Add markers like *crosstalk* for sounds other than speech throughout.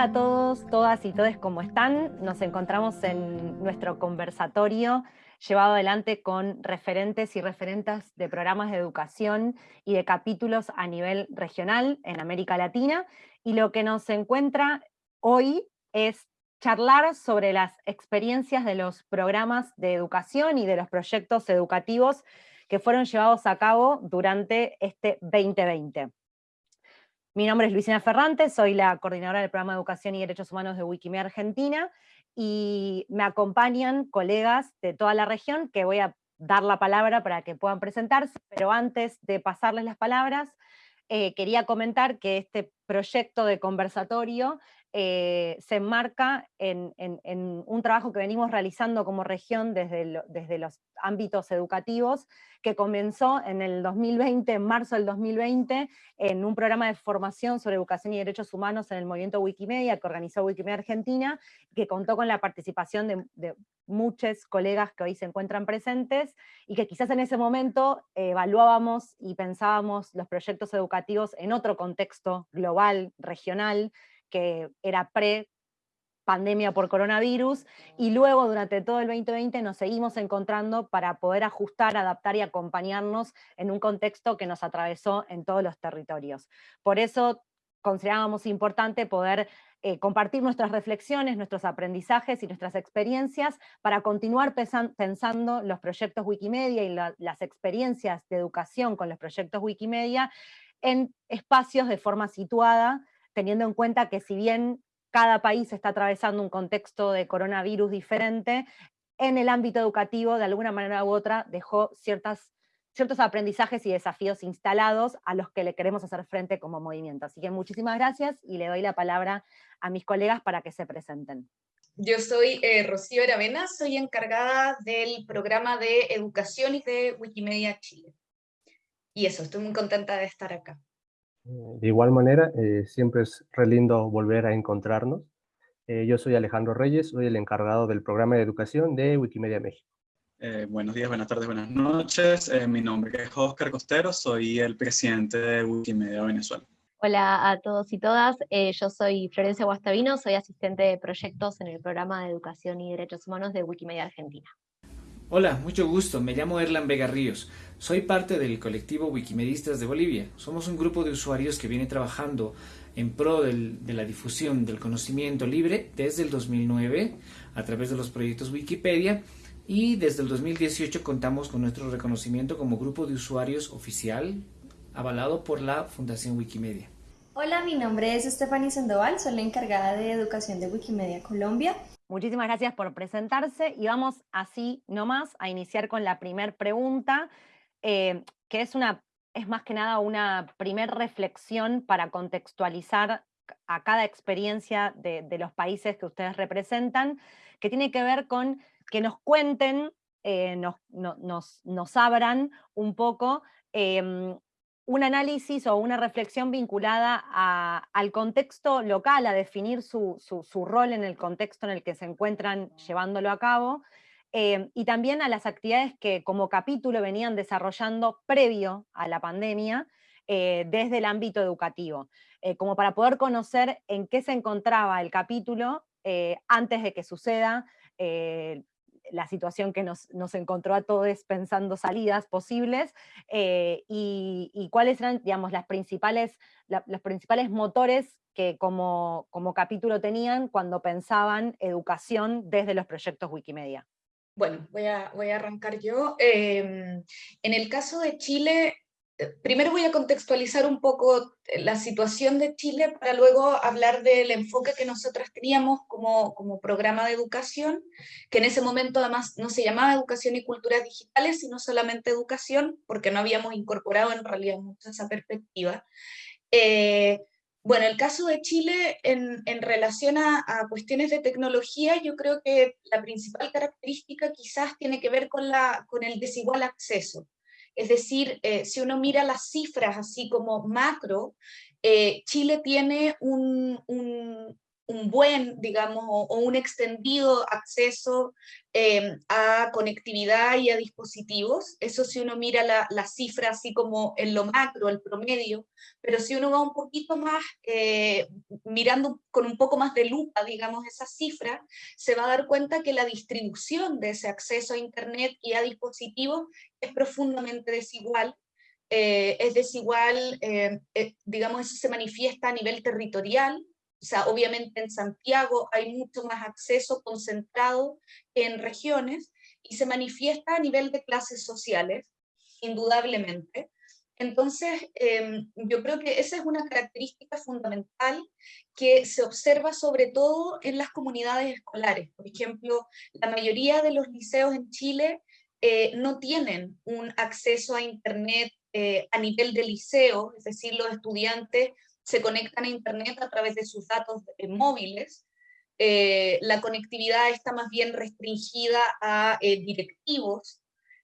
Hola a todos, todas y todos, ¿cómo están? Nos encontramos en nuestro conversatorio llevado adelante con referentes y referentas de programas de educación y de capítulos a nivel regional en América Latina. Y lo que nos encuentra hoy es charlar sobre las experiencias de los programas de educación y de los proyectos educativos que fueron llevados a cabo durante este 2020. Mi nombre es Luisina Ferrante, soy la coordinadora del programa de Educación y Derechos Humanos de Wikimedia Argentina, y me acompañan colegas de toda la región que voy a dar la palabra para que puedan presentarse, pero antes de pasarles las palabras, eh, quería comentar que este proyecto de conversatorio eh, se enmarca en, un trabajo que venimos realizando como región desde, los ámbitos educativos, que comenzó en el 2020, en marzo del 2020, en un programa de formación sobre educación y derechos humanos en el movimiento Wikimedia, que organizó Wikimedia Argentina, que contó con la participación de, de muchos colegas que hoy se encuentran presentes, y que quizás en ese momento evaluábamos y pensábamos los proyectos educativos en otro contexto global, regional, que era pre pandemia por coronavirus, y luego durante todo el 2020 nos seguimos encontrando para poder ajustar, adaptar y acompañarnos en un contexto que nos atravesó en todos los territorios. Por eso considerábamos importante poder eh, compartir nuestras reflexiones, nuestros aprendizajes y nuestras experiencias para continuar pensando los proyectos Wikimedia y las experiencias de educación con los proyectos Wikimedia en espacios de forma situada, teniendo en cuenta que si bien cada país está atravesando un contexto de coronavirus diferente, en el ámbito educativo, de alguna manera u otra, dejó ciertas, ciertos aprendizajes y desafíos instalados a los que le queremos hacer frente como movimiento. Así que muchísimas gracias y le doy la palabra a mis colegas para que se presenten. Yo soy eh, Rocío Aravena, soy encargada del programa de educación de Wikimedia Chile. Y eso, estoy muy contenta de estar acá. De igual manera, eh, siempre es re lindo volver a encontrarnos. Eh, yo soy Alejandro Reyes, soy el encargado del programa de educación de Wikimedia México. Eh, buenos días, buenas tardes, buenas noches. mi nombre es Oscar Costero, soy el presidente de Wikimedia Venezuela. Hola a todos y todas, yo soy Florencia Guastavino, soy asistente de proyectos en el programa de Educación y Derechos Humanos de Wikimedia Argentina. Hola, mucho gusto, me llamo Erlan Vega Ríos. Soy parte del colectivo Wikimedistas de Bolivia. Somos un grupo de usuarios que viene trabajando en pro de la difusión del conocimiento libre desde el 2009 a través de los proyectos Wikipedia y desde el 2018 contamos con nuestro reconocimiento como grupo de usuarios oficial avalado por la Fundación Wikimedia. Hola, mi nombre es Stephanie Sandoval, soy la encargada de educación de Wikimedia Colombia Muchísimas gracias por presentarse y vamos así nomás a iniciar con la primera pregunta, eh, que es, una, es más que nada una primer reflexión para contextualizar a cada experiencia de, los países que ustedes representan, que tiene que ver con que nos cuenten, eh, nos, nos, abran un poco em, un análisis o una reflexión vinculada al contexto local, a definir su, rol en el contexto en el que se encuentran llevándolo a cabo, eh, y también a las actividades que como capítulo venían desarrollando previo a la pandemia eh, desde el ámbito educativo, eh, como para poder conocer en qué se encontraba el capítulo antes de que suceda la situación que nos, encontró a todos pensando salidas posibles eh, y, cuáles eran, digamos, las principales, los principales motores que como, como capítulo tenían cuando pensaban educación desde los proyectos Wikimedia. Bueno, voy a, voy a arrancar yo. Em, en el caso de Chile, primero voy a contextualizar un poco eh, la situación de Chile para luego hablar del enfoque que nosotras teníamos como, como programa de educación, que en ese momento además no se llamaba Educación y Culturas Digitales, sino solamente Educación, porque no habíamos incorporado en realidad mucho esa perspectiva. Eh, bueno, el caso de Chile en, en relación a, a, cuestiones de tecnología, yo creo que la principal característica quizás tiene que ver con, la, con el desigual acceso. Es decir, eh, si uno mira las cifras así como macro, eh, Chile tiene un, un buen, digamos, o, un extendido acceso em, a conectividad y a dispositivos. Eso si uno mira la, la, cifra así como en lo macro, el promedio, pero si uno va un poquito más, eh, mirando con un poco más de lupa, digamos, esa cifra, se va a dar cuenta que la distribución de ese acceso a Internet y a dispositivos es profundamente desigual eh, es desigual, eh, digamos, eso se manifiesta a nivel territorial, o sea, obviamente en Santiago hay mucho más acceso concentrado en regiones y se manifiesta a nivel de clases sociales, indudablemente. Entonces, em, yo creo que esa es una característica fundamental que se observa sobre todo en las comunidades escolares. Por ejemplo, la mayoría de los liceos en Chile eh, no tienen un acceso a Internet eh, a nivel de liceo, es decir, los estudiantes se conectan a Internet a través de sus datos móviles. Eh, la conectividad está más bien restringida a eh, directivos.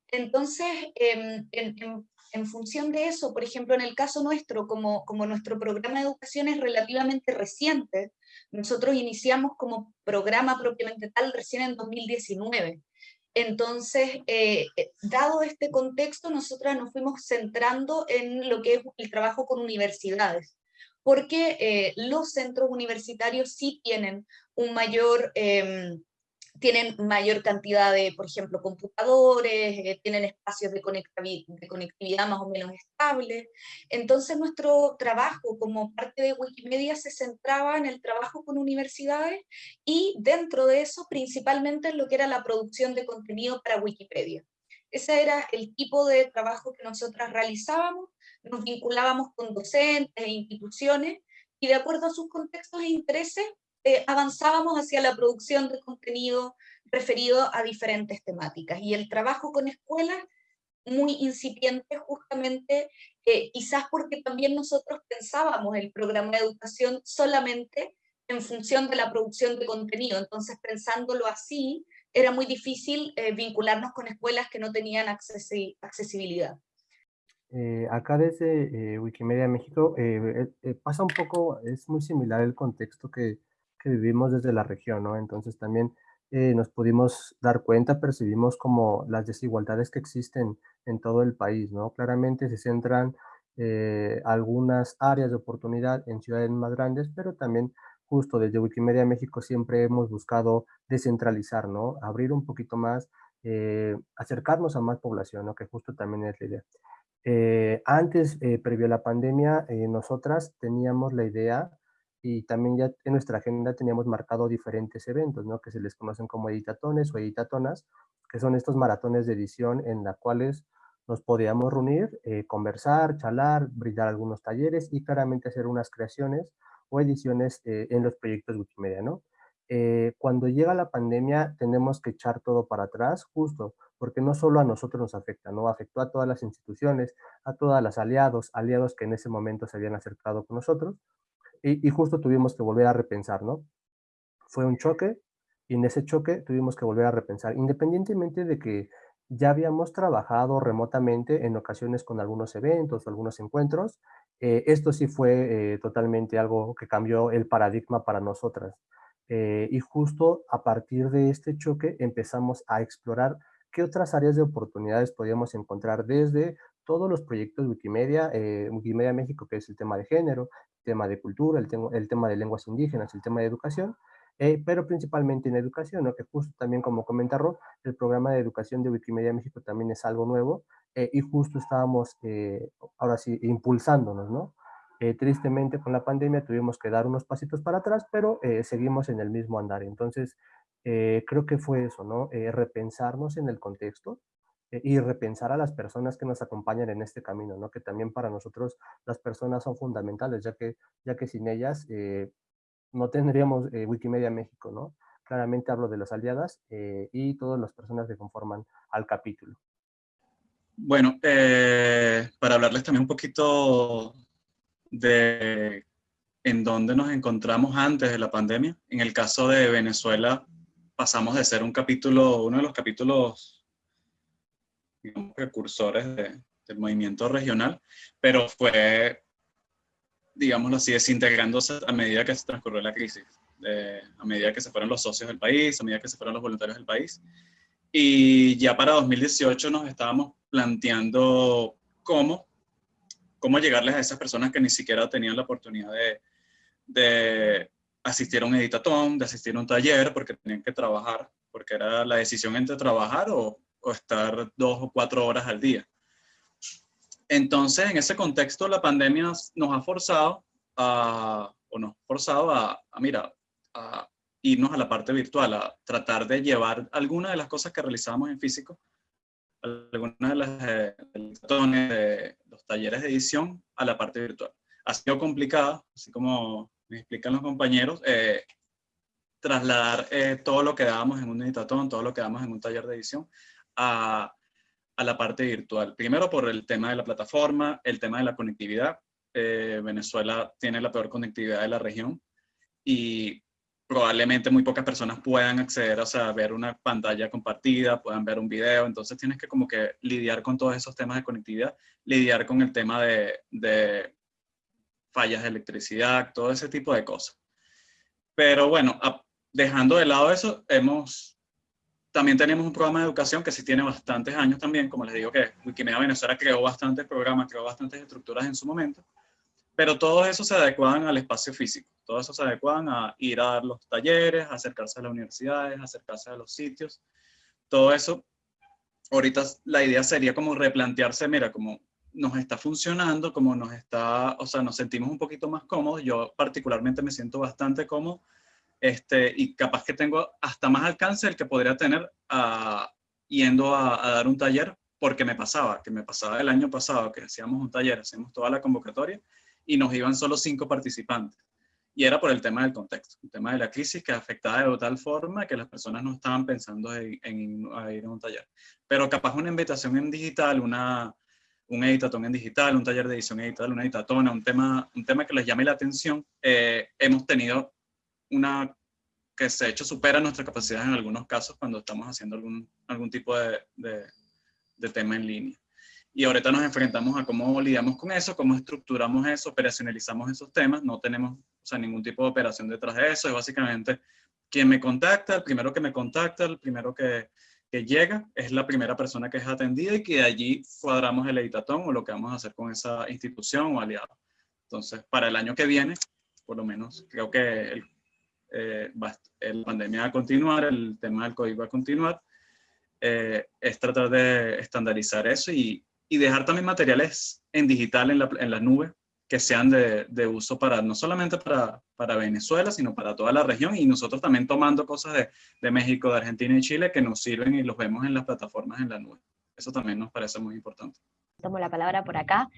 Entonces, em, en, función de eso, por ejemplo, en el caso nuestro, como, como nuestro programa de educación es relativamente reciente, nosotros iniciamos como programa propiamente tal recién en 2019. Entonces, eh, dado este contexto, nosotras nos fuimos centrando en lo que es el trabajo con universidades porque eh, los centros universitarios sí tienen un mayor, em, tienen mayor cantidad de, por ejemplo, computadores, eh, tienen espacios de, conectividad más o menos estables. Entonces nuestro trabajo como parte de Wikimedia se centraba en el trabajo con universidades y dentro de eso principalmente en lo que era la producción de contenido para Wikipedia. Ese era el tipo de trabajo que nosotras realizábamos nos vinculábamos con docentes e instituciones y de acuerdo a sus contextos e intereses eh, avanzábamos hacia la producción de contenido referido a diferentes temáticas. Y el trabajo con escuelas, muy incipiente justamente, eh, quizás porque también nosotros pensábamos el programa de educación solamente en función de la producción de contenido. Entonces, pensándolo así, era muy difícil eh, vincularnos con escuelas que no tenían accesibilidad. Eh, acá desde eh, Wikimedia México eh, pasa un poco, es muy similar el contexto que, que vivimos desde la región, ¿no? Entonces también nos pudimos dar cuenta, percibimos como las desigualdades que existen en todo el país, ¿no? Claramente se centran algunas áreas de oportunidad en ciudades más grandes, pero también justo desde Wikimedia México siempre hemos buscado descentralizar, ¿no? Abrir un poquito más, acercarnos a más población, ¿no? Que justo también es la idea. Eh, antes, eh, previo a la pandemia, eh, nosotras teníamos la idea y también ya en nuestra agenda teníamos marcado diferentes eventos, ¿no? Que se les conocen como editatones o editatonas, que son estos maratones de edición en los cuales nos podíamos reunir, conversar, charlar, brindar algunos talleres y claramente hacer unas creaciones o ediciones en los proyectos Wikimedia, ¿no? cuando llega la pandemia tenemos que echar todo para atrás, justo porque no solo a nosotros nos afecta, ¿no? Afectó a todas las instituciones, a todas las aliados, aliados que en ese momento se habían acercado con nosotros, y, justo tuvimos que volver a repensar, ¿no? Fue un choque, y en ese choque tuvimos que volver a repensar, independientemente de que ya habíamos trabajado remotamente en ocasiones con algunos eventos o algunos encuentros, eh, esto sí fue eh, totalmente algo que cambió el paradigma para nosotras. Eh, y justo a partir de este choque empezamos a explorar qué otras áreas de oportunidades podríamos encontrar desde todos los proyectos Wikimedia, eh, Wikimedia México, que es el tema de género, el tema de cultura, el, el tema de lenguas indígenas, el tema de educación, eh, pero principalmente en educación, ¿no? que justo también como comentaron, el programa de educación de Wikimedia México también es algo nuevo eh, y justo estábamos ahora sí impulsándonos, ¿no? tristemente con la pandemia tuvimos que dar unos pasitos para atrás, pero seguimos en el mismo andar. Entonces, eh, creo que fue eso, ¿no? Eh, repensarnos en el contexto eh, y repensar a las personas que nos acompañan en este camino, ¿no? Que también para nosotros las personas son fundamentales, ya que, ya que sin ellas no tendríamos Wikimedia México, ¿no? Claramente hablo de las aliadas y todas las personas que conforman al capítulo. Bueno, para hablarles también un poquito de en dónde nos encontramos antes de la pandemia. En el caso de Venezuela, pasamos de ser un capítulo, uno de los capítulos digamos, precursores del movimiento regional, pero fue, digámoslo así, desintegrándose a medida que se transcurrió la crisis. a medida que se fueron los socios del país, a medida que se fueron los voluntarios del país. Y ya para 2018 nos estábamos planteando cómo, cómo llegarles a esas personas que ni siquiera tenían la oportunidad de, de asistir a un editatón, de asistir a un taller, porque tenían que trabajar, porque era la decisión entre trabajar o, estar dos o cuatro horas al día. Entonces, en ese contexto, la pandemia nos ha forzado a, o nos ha forzado a, mira, irnos a la parte virtual, a tratar de llevar algunas de las cosas que realizábamos en físico, algunas de las eh, de los talleres de edición a la parte virtual. Ha sido complicado, así como me explican los compañeros, eh, trasladar eh, todo lo que dábamos en un editatón, todo lo que damos en un taller de edición a, a, la parte virtual. Primero por el tema de la plataforma, el tema de la conectividad. Eh, Venezuela tiene la peor conectividad de la región y probablemente muy pocas personas puedan acceder, o sea, a ver una pantalla compartida, puedan ver un video, entonces tienes que como que lidiar con todos esos temas de conectividad, lidiar con el tema de fallas de electricidad, todo ese tipo de cosas. Pero bueno, dejando de lado eso, hemos, también tenemos un programa de educación que sí tiene bastantes años también, como les digo que Wikimedia Venezuela creó bastantes programas, creó bastantes estructuras en su momento, pero todo eso se adecuaban al espacio físico, todo eso se adecuaban a ir a dar los talleres, acercarse a las universidades, acercarse a los sitios, todo eso. Ahorita la idea sería como replantearse, mira, como nos está funcionando, como nos está, o sea, nos sentimos un poquito más cómodos. Yo particularmente me siento bastante cómodo este, y capaz que tengo hasta más alcance el que podría tener uh, yendo a, a, dar un taller, porque me pasaba, que me pasaba el año pasado, que hacíamos un taller, hacíamos toda la convocatoria y nos iban solo cinco participantes. Y era por el tema del contexto, el tema de la crisis que afectaba de tal forma que las personas no estaban pensando en, en, en ir a un taller. Pero capaz una invitación en digital, una, un editatón en digital, un taller de edición digital, una editatona, un tema, un tema que les llame la atención, eh, hemos tenido una que se ha hecho supera nuestra capacidad en algunos casos cuando estamos haciendo algún, algún tipo de, de, de tema en línea. Y ahorita nos enfrentamos a cómo lidiamos con eso, cómo estructuramos eso, operacionalizamos esos temas. No tenemos o sea, ningún tipo de operación detrás de eso. Es básicamente quien me contacta, el primero que me contacta, el primero que, que llega es la primera persona que es atendida y que de allí cuadramos el editatón o lo que vamos a hacer con esa institución o aliado. Entonces, para el año que viene, por lo menos, creo que el, eh, la pandemia va a continuar, el tema del código va a continuar, eh, es tratar de estandarizar eso y, y, dejar también materiales en digital en la, en la nube que sean de, de, uso para, no solamente para, para, Venezuela, sino para toda la región y nosotros también tomando cosas de, de, México, de Argentina y Chile que nos sirven y los vemos en las plataformas en la nube. Eso también nos parece muy importante. Tomo la palabra por acá.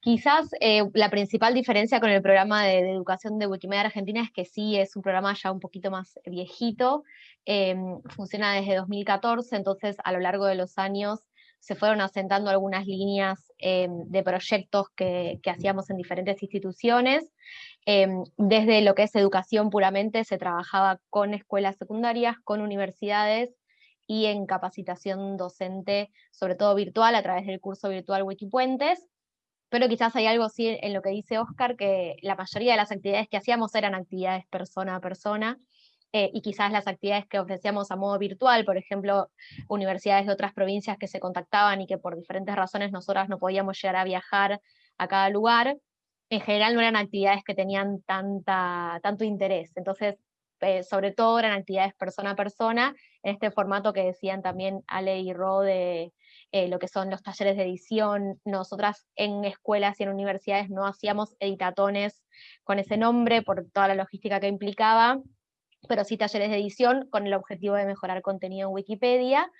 Quizás eh, la principal diferencia con el programa de, de, educación de Wikimedia Argentina es que sí es un programa ya un poquito más viejito, eh, funciona desde 2014, entonces a lo largo de los años se fueron asentando algunas líneas eh, de proyectos que, hacíamos en diferentes instituciones. Eh, desde lo que es educación puramente se trabajaba con escuelas secundarias, con universidades y en capacitación docente, sobre todo virtual, a través del curso virtual Wikipuentes. Pero quizás hay algo sí en lo que dice Oscar, que la mayoría de las actividades que hacíamos eran actividades persona a persona, eh, y quizás las actividades que ofrecíamos a modo virtual, por ejemplo, universidades de otras provincias que se contactaban y que por diferentes razones nosotras no podíamos llegar a viajar a cada lugar, en general no eran actividades que tenían tanta, tanto interés. Entonces, eh, sobre todo eran actividades persona a persona, en este formato que decían también Ale y Ro de eh, lo que son los talleres de edición. Nosotras en escuelas y en universidades no hacíamos editatones con ese nombre por toda la logística que implicaba, pero sí talleres de edición con el objetivo de mejorar contenido en Wikipedia.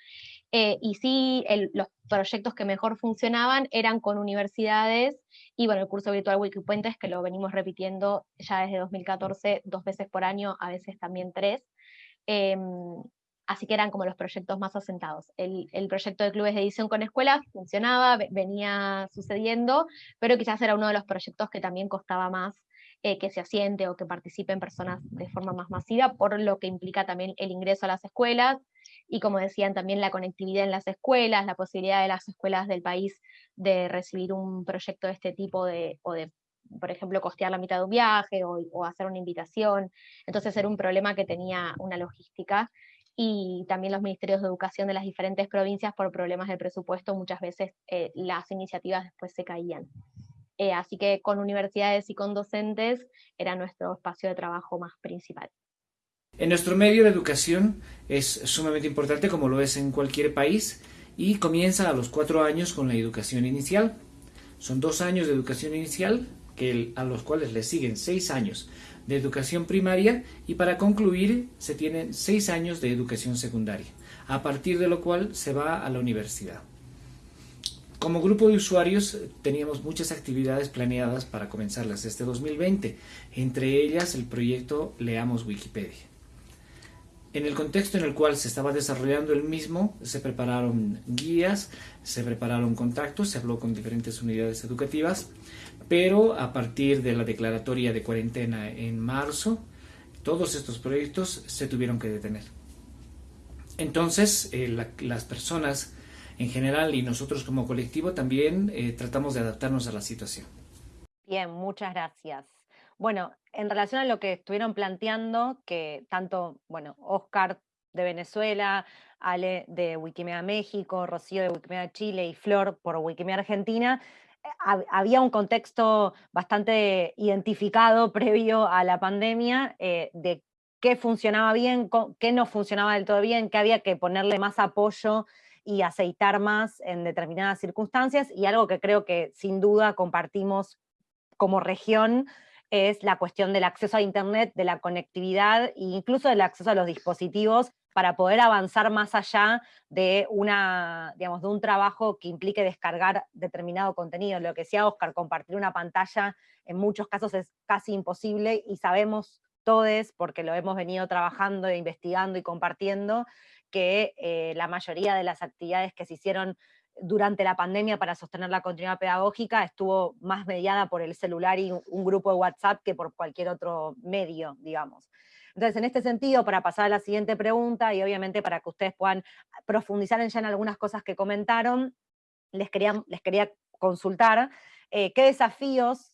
Eh, y sí, los proyectos que mejor funcionaban eran con universidades, y bueno, el curso virtual Wikipuentes, que lo venimos repitiendo ya desde 2014, dos veces por año, a veces también tres. Eh, así que eran como los proyectos más asentados. El, el, proyecto de clubes de edición con escuelas funcionaba, venía sucediendo, pero quizás era uno de los proyectos que también costaba más eh, que se asiente o que participen personas de forma más masiva, por lo que implica también el ingreso a las escuelas, y como decían también la conectividad en las escuelas, la posibilidad de las escuelas del país de recibir un proyecto de este tipo de, o de por ejemplo, costear la mitad de un viaje o, hacer una invitación. Entonces era un problema que tenía una logística y también los ministerios de educación de las diferentes provincias por problemas de presupuesto, muchas veces eh, las iniciativas después se caían. Eh, así que con universidades y con docentes era nuestro espacio de trabajo más principal. En nuestro medio de educación es sumamente importante como lo es en cualquier país y comienza a los cuatro años con la educación inicial. Son dos años de educación inicial que, a los cuales le siguen seis años de educación primaria y para concluir se tienen seis años de educación secundaria, a partir de lo cual se va a la universidad. Como grupo de usuarios teníamos muchas actividades planeadas para comenzarlas este 2020, entre ellas el proyecto Leamos Wikipedia. En el contexto en el cual se estaba desarrollando el mismo, se prepararon guías, se prepararon contactos, se habló con diferentes unidades educativas, pero a partir de la declaratoria de cuarentena en marzo, todos estos proyectos se tuvieron que detener. Entonces, eh, las personas en general y nosotros como colectivo también eh, tratamos de adaptarnos a la situación. Bien, muchas gracias. Bueno, en relación a lo que estuvieron planteando, que tanto, bueno, Oscar de Venezuela, Ale de Wikimedia México, Rocío de Wikimedia Chile y Flor por Wikimedia Argentina, eh, había un contexto bastante identificado *laughs* previo a la pandemia eh, de qué funcionaba bien, qué no funcionaba del todo bien, qué había que ponerle más apoyo y aceitar más en determinadas circunstancias, y algo que creo que sin duda compartimos como región es la cuestión del acceso a Internet, de la conectividad e incluso del acceso a los dispositivos para poder avanzar más allá de, una, digamos, de un trabajo que implique descargar determinado contenido. Lo que decía Oscar, compartir una pantalla en muchos casos es casi imposible y sabemos todos, porque lo hemos venido trabajando, e investigando y compartiendo, que eh, la mayoría de las actividades que se hicieron durante la pandemia para sostener la continuidad pedagógica estuvo más mediada por el celular y un grupo de WhatsApp que por cualquier otro medio, digamos. Entonces, en este sentido, para pasar a la siguiente pregunta, y obviamente para que ustedes puedan profundizar en ya en algunas cosas que comentaron, les quería, les quería consultar eh, qué desafíos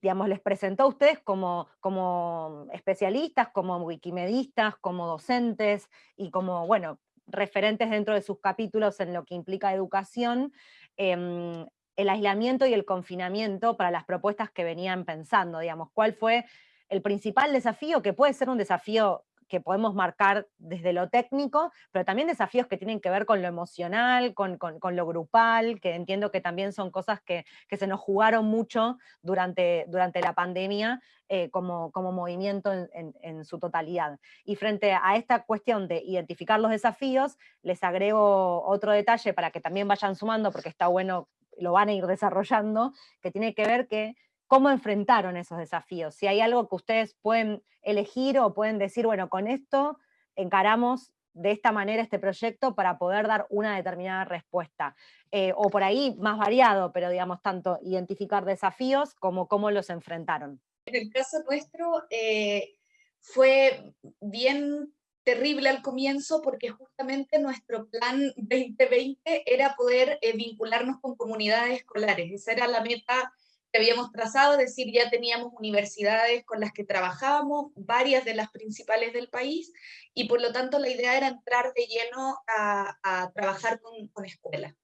digamos, les presentó a ustedes como, como especialistas, como wikimedistas, como docentes y como, bueno, referentes dentro de sus capítulos en lo que implica educación, em, el aislamiento y el confinamiento para las propuestas que venían pensando, digamos, cuál fue el principal desafío, que puede ser un desafío que podemos marcar desde lo técnico, pero también desafíos que tienen que ver con lo emocional, con, lo grupal, que entiendo que también son cosas que, se nos jugaron mucho durante, durante la pandemia eh, como, como, movimiento en, su totalidad. Y frente a esta cuestión de identificar los desafíos, les agrego otro detalle para que también vayan sumando, porque está bueno, lo van a ir desarrollando, que tiene que ver que cómo enfrentaron esos desafíos, si hay algo que ustedes pueden elegir o pueden decir, bueno, con esto encaramos de esta manera este proyecto para poder dar una determinada respuesta. Eh, o por ahí más variado, pero digamos, tanto identificar desafíos como cómo los enfrentaron. En el caso nuestro eh, fue bien terrible al comienzo porque justamente nuestro plan 2020 era poder eh, vincularnos con comunidades escolares. Esa era la meta habíamos trazado, es decir, ya teníamos universidades con las que trabajábamos, varias de las principales del país, y por lo tanto la idea era entrar de lleno a, trabajar con, con, escuelas.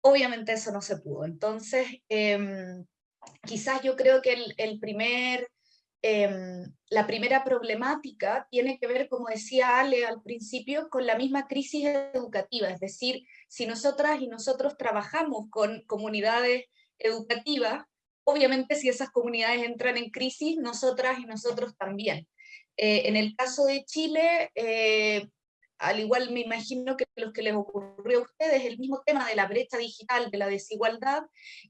Obviamente eso no se pudo, entonces em, quizás yo creo que el, primer, em, la primera problemática tiene que ver, como decía Ale al principio, con la misma crisis educativa, es decir, si nosotras y nosotros trabajamos con comunidades educativas, obviamente si esas comunidades entran en crisis, nosotras y nosotros también. Eh, en el caso de Chile, eh, al igual me imagino que los que les ocurrió a ustedes, el mismo tema de la brecha digital, de la desigualdad,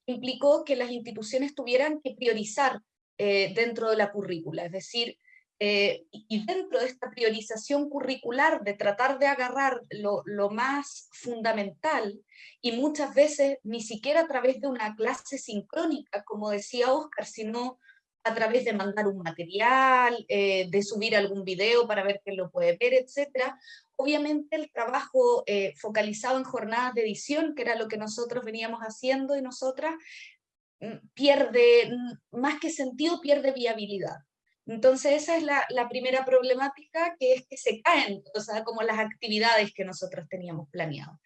implicó que las instituciones tuvieran que priorizar eh, dentro de la currícula, es decir, eh, y dentro de esta priorización curricular de tratar de agarrar lo, más fundamental, y muchas veces ni siquiera a través de una clase sincrónica, como decía Oscar, sino a través de mandar un material, eh, de subir algún video para ver quién lo puede ver, etc. Obviamente el trabajo eh, focalizado en jornadas de edición, que era lo que nosotros veníamos haciendo y nosotras, mm, pierde, mm, más que sentido, pierde viabilidad. Entonces esa es la, primera problemática, que es que se caen, o sea, como las actividades que nosotros teníamos planeado.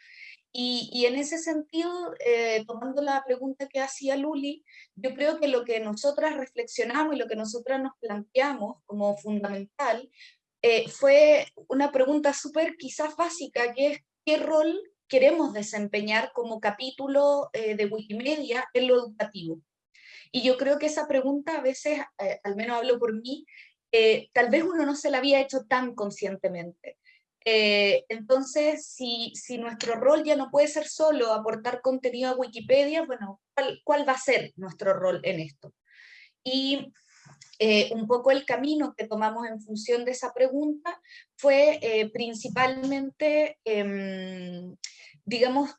Y, en ese sentido, eh, tomando la pregunta que hacía Luli, yo creo que lo que nosotras reflexionamos y lo que nosotras nos planteamos como fundamental eh, fue una pregunta súper quizás básica, que es qué rol queremos desempeñar como capítulo eh, de Wikimedia en lo educativo. Y yo creo que esa pregunta a veces, al menos hablo por mí, tal vez uno no se la había hecho tan conscientemente. Eh, entonces, si, si, nuestro rol ya no puede ser solo aportar contenido a Wikipedia, bueno, ¿cuál, va a ser nuestro rol en esto? Y eh, un poco el camino que tomamos en función de esa pregunta fue eh, principalmente, em, digamos,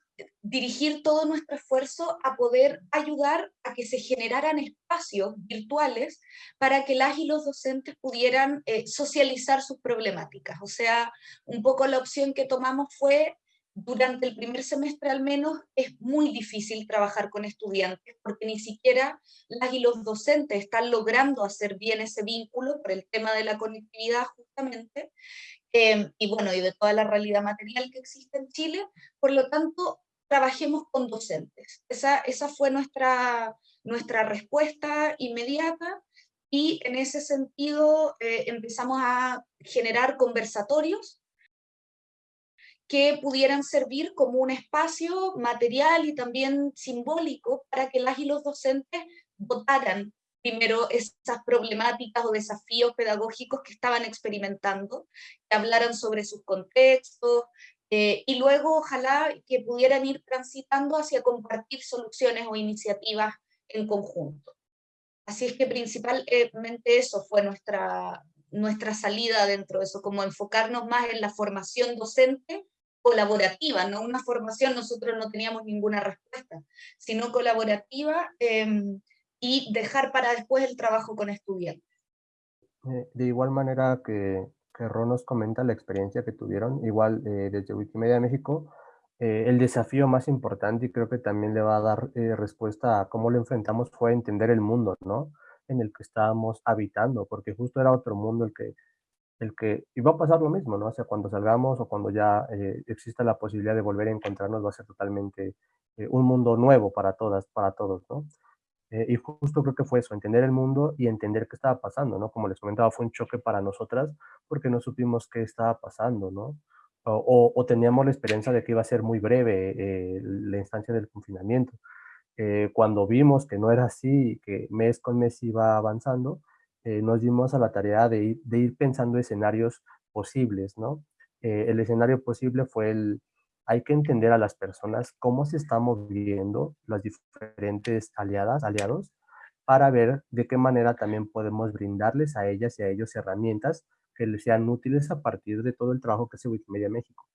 dirigir todo nuestro esfuerzo a poder ayudar a que se generaran espacios virtuales para que las y los docentes pudieran eh, socializar sus problemáticas. O sea, un poco la opción que tomamos fue, durante el primer semestre al menos, es muy difícil trabajar con estudiantes porque ni siquiera las y los docentes están logrando hacer bien ese vínculo por el tema de la conectividad justamente. Eh, y bueno, y de toda la realidad material que existe en Chile. Por lo tanto, trabajemos con docentes. Esa, esa fue nuestra, nuestra respuesta inmediata y en ese sentido eh, empezamos a generar conversatorios que pudieran servir como un espacio material y también simbólico para que las y los docentes votaran primero esas problemáticas o desafíos pedagógicos que estaban experimentando, que hablaran sobre sus contextos, eh, y luego ojalá que pudieran ir transitando hacia compartir soluciones o iniciativas en conjunto. Así es que principalmente eso fue nuestra, nuestra salida dentro de eso, como enfocarnos más en la formación docente colaborativa, no una formación, nosotros no teníamos ninguna respuesta, sino colaborativa em, y dejar para después el trabajo con estudiantes. Eh, de igual manera que que Ron nos comenta la experiencia que tuvieron, igual eh, desde Wikimedia México, eh, el desafío más importante y creo que también le va a dar eh, respuesta a cómo lo enfrentamos fue entender el mundo, ¿no? En el que estábamos habitando, porque justo era otro mundo el que, el que iba a pasar lo mismo, ¿no? O sea, cuando salgamos o cuando ya exista la posibilidad de volver a encontrarnos va a ser totalmente un mundo nuevo para todas, para todos, ¿no? Eh, y justo creo que fue eso, entender el mundo y entender qué estaba pasando, ¿no? Como les comentaba, fue un choque para nosotras porque no supimos qué estaba pasando, ¿no? O, teníamos la esperanza de que iba a ser muy breve eh, la instancia del confinamiento. Eh, cuando vimos que no era así, que mes con mes iba avanzando, nos dimos a la tarea de ir, de ir pensando escenarios posibles, ¿no? el escenario posible fue el, hay que entender a las personas cómo se están moviendo las diferentes aliadas, aliados, para ver de qué manera también podemos brindarles a ellas y a ellos herramientas que les sean útiles a partir de todo el trabajo que hace Wikimedia México.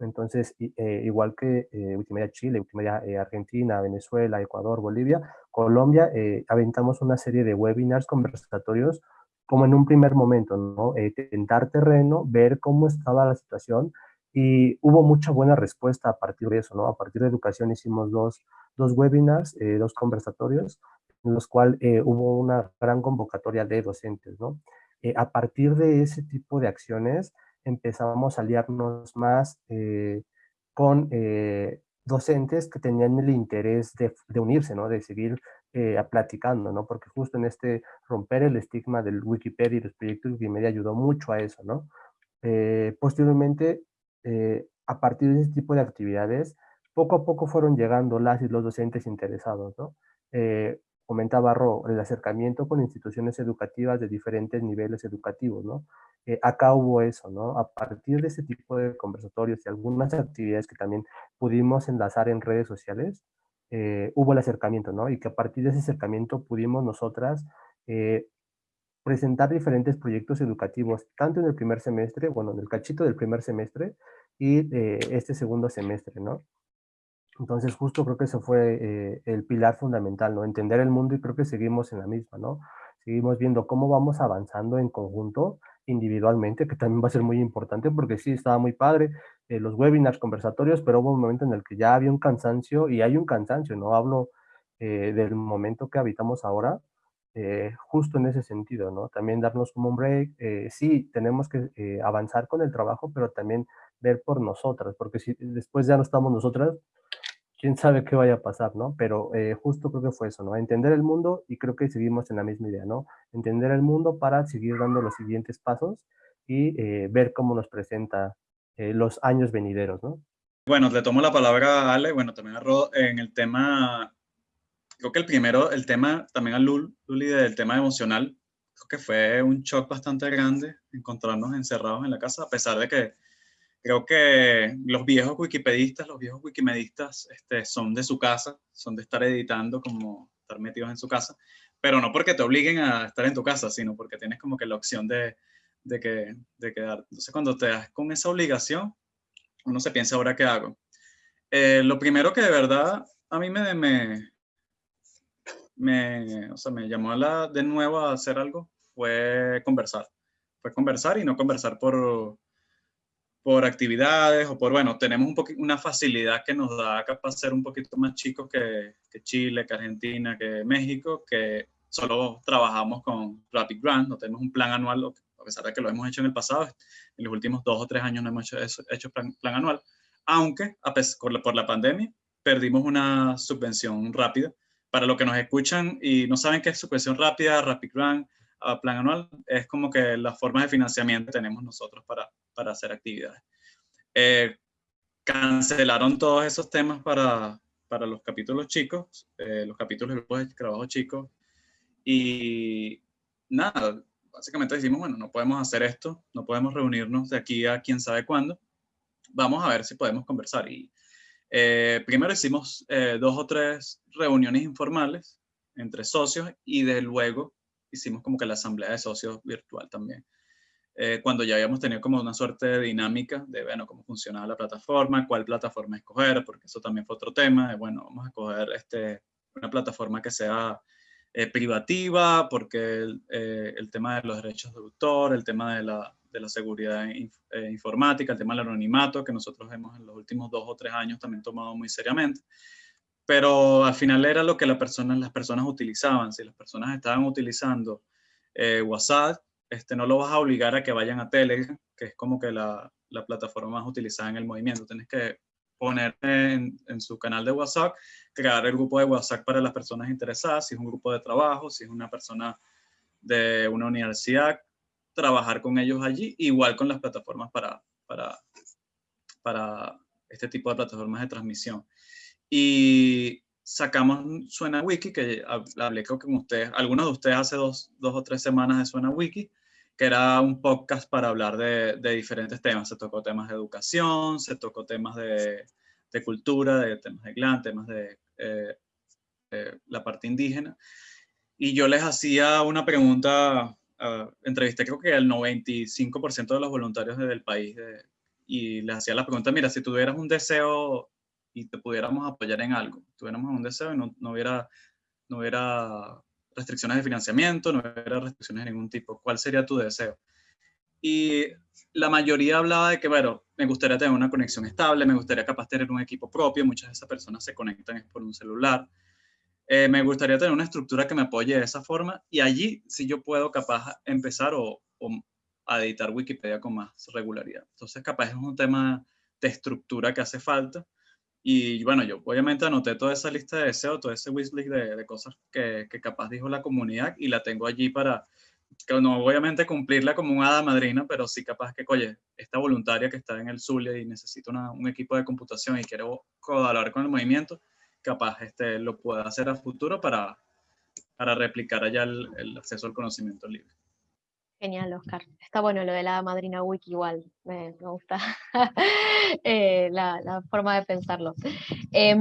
Entonces, eh, igual que eh, Wikimedia Chile, Wikimedia eh, Argentina, Venezuela, Ecuador, Bolivia, Colombia, aventamos una serie de webinars conversatorios como en un primer momento, ¿no? tentar terreno, ver cómo estaba la situación, y hubo mucha buena respuesta a partir de eso, ¿no? A partir de educación hicimos dos, dos webinars, eh, dos conversatorios, en los cuales eh, hubo una gran convocatoria de docentes, ¿no? Eh, a partir de ese tipo de acciones empezamos a aliarnos más con docentes que tenían el interés de, de unirse, ¿no? De seguir platicando, ¿no? Porque justo en este romper el estigma del Wikipedia y los proyectos Wikimedia ayudó mucho a eso, ¿no? posteriormente eh, a partir de ese tipo de actividades, poco a poco fueron llegando las y los docentes interesados, ¿no? Eh, comentaba Ro, el acercamiento con instituciones educativas de diferentes niveles educativos, ¿no? Eh, acá hubo eso, ¿no? A partir de ese tipo de conversatorios y algunas actividades que también pudimos enlazar en redes sociales, hubo el acercamiento, ¿no? Y que a partir de ese acercamiento pudimos nosotras presentar diferentes proyectos educativos, tanto en el primer semestre, bueno, en el cachito del primer semestre y eh, este segundo semestre, ¿no? Entonces, justo creo que eso fue eh, el pilar fundamental, ¿no? Entender el mundo y creo que seguimos en la misma, ¿no? Seguimos viendo cómo vamos avanzando en conjunto, individualmente, que también va a ser muy importante porque sí, estaba muy padre eh, los webinars, conversatorios, pero hubo un momento en el que ya había un cansancio y hay un cansancio, ¿no? Hablo del momento que habitamos ahora, eh, justo en ese sentido, ¿no? También darnos como un break. Eh, sí, tenemos que avanzar con el trabajo, pero también ver por nosotras, porque si después ya no estamos nosotras, quién sabe qué vaya a pasar, ¿no? Pero justo creo que fue eso, ¿no? Entender el mundo y creo que seguimos en la misma idea, ¿no? Entender el mundo para seguir dando los siguientes pasos y ver cómo nos presenta los años venideros, ¿no? Bueno, le tomo la palabra a Ale, bueno, también a Rod, en el tema creo que el primero, el tema, también a Lul, Luli, del tema emocional, creo que fue un shock bastante grande encontrarnos encerrados en la casa, a pesar de que creo que los viejos wikipedistas, los viejos wikimedistas este, son de su casa, son de estar editando, como estar metidos en su casa, pero no porque te obliguen a estar en tu casa, sino porque tienes como que la opción de, de, que, de quedar. Entonces, cuando te das con esa obligación, uno se piensa, ¿ahora qué hago? Eh, lo primero que de verdad a mí me, me, me, o sea, me llamó la, de nuevo a hacer algo fue conversar. Fue conversar y no conversar por, por actividades o por, bueno, tenemos un una facilidad que nos da capaz ser un poquito más chicos que, que, Chile, que Argentina, que México, que solo trabajamos con Rapid Grant, no tenemos un plan anual, a pesar de que lo hemos hecho en el pasado, en los últimos dos o tres años no hemos hecho, eso, hecho plan, plan, anual, aunque a pesar, por la pandemia perdimos una subvención rápida para los que nos escuchan y no saben qué es subvención rápida, Rapid Grant, uh, plan anual, es como que las formas de financiamiento tenemos nosotros para, para hacer actividades. Eh, cancelaron todos esos temas para, para los capítulos chicos, eh, los capítulos de grupos de trabajo chicos, y nada, básicamente decimos, bueno, no podemos hacer esto, no podemos reunirnos de aquí a quién sabe cuándo, vamos a ver si podemos conversar. Y eh, primero hicimos eh, dos o tres reuniones informales entre socios y de luego hicimos como que la asamblea de socios virtual también. Eh, cuando ya habíamos tenido como una suerte de dinámica de, bueno, cómo funcionaba la plataforma, cuál plataforma escoger, porque eso también fue otro tema, de, bueno, vamos a escoger este, una plataforma que sea privativa, porque el, tema de los derechos de autor, el tema de la, de la seguridad eh, informática, el tema del anonimato, que nosotros hemos en los últimos dos o tres años también tomado muy seriamente. Pero al final era lo que la persona, las personas utilizaban. Si las personas estaban utilizando eh, WhatsApp, este, no lo vas a obligar a que vayan a Telegram, que es como que la, la plataforma más utilizada en el movimiento. Tienes que poner en, en, su canal de WhatsApp, crear el grupo de WhatsApp para las personas interesadas, si es un grupo de trabajo, si es una persona de una universidad, trabajar con ellos allí, igual con las plataformas para, para, para este tipo de plataformas de transmisión. Y sacamos Suena Wiki, que hablé con ustedes, algunos de ustedes hace dos, dos o tres semanas de Suena Wiki, que era un podcast para hablar de, diferentes temas. Se tocó temas de educación, se tocó temas de, de cultura, de temas de clan, temas de, eh, de, la parte indígena. Y yo les hacía una pregunta uh, entrevisté creo que al 95% de los voluntarios del país y les hacía la pregunta, mira, si tuvieras un deseo y te pudiéramos apoyar en algo, tuviéramos un deseo y no, no, hubiera, no hubiera restricciones de financiamiento, no hubiera restricciones de ningún tipo, ¿cuál sería tu deseo? Y la mayoría hablaba de que, bueno, me gustaría tener una conexión estable, me gustaría capaz tener un equipo propio, muchas de esas personas se conectan por un celular, eh, me gustaría tener una estructura que me apoye de esa forma y allí sí yo puedo capaz empezar o, a editar Wikipedia con más regularidad. Entonces capaz es un tema de estructura que hace falta. Y bueno, yo obviamente anoté toda esa lista de deseos, todo ese wishlist de, de cosas que, capaz dijo la comunidad y la tengo allí para, que no obviamente cumplirla como un hada madrina, pero sí capaz que, oye, esta voluntaria que está en el Zulia y necesita un equipo de computación y quiero colaborar con el movimiento, capaz este, lo pueda hacer a futuro para, para replicar allá el, acceso al conocimiento libre. Genial, Oscar. Está bueno lo de la madrina wiki igual, me, me gusta *laughs* eh, la, la, forma de pensarlo. Eh,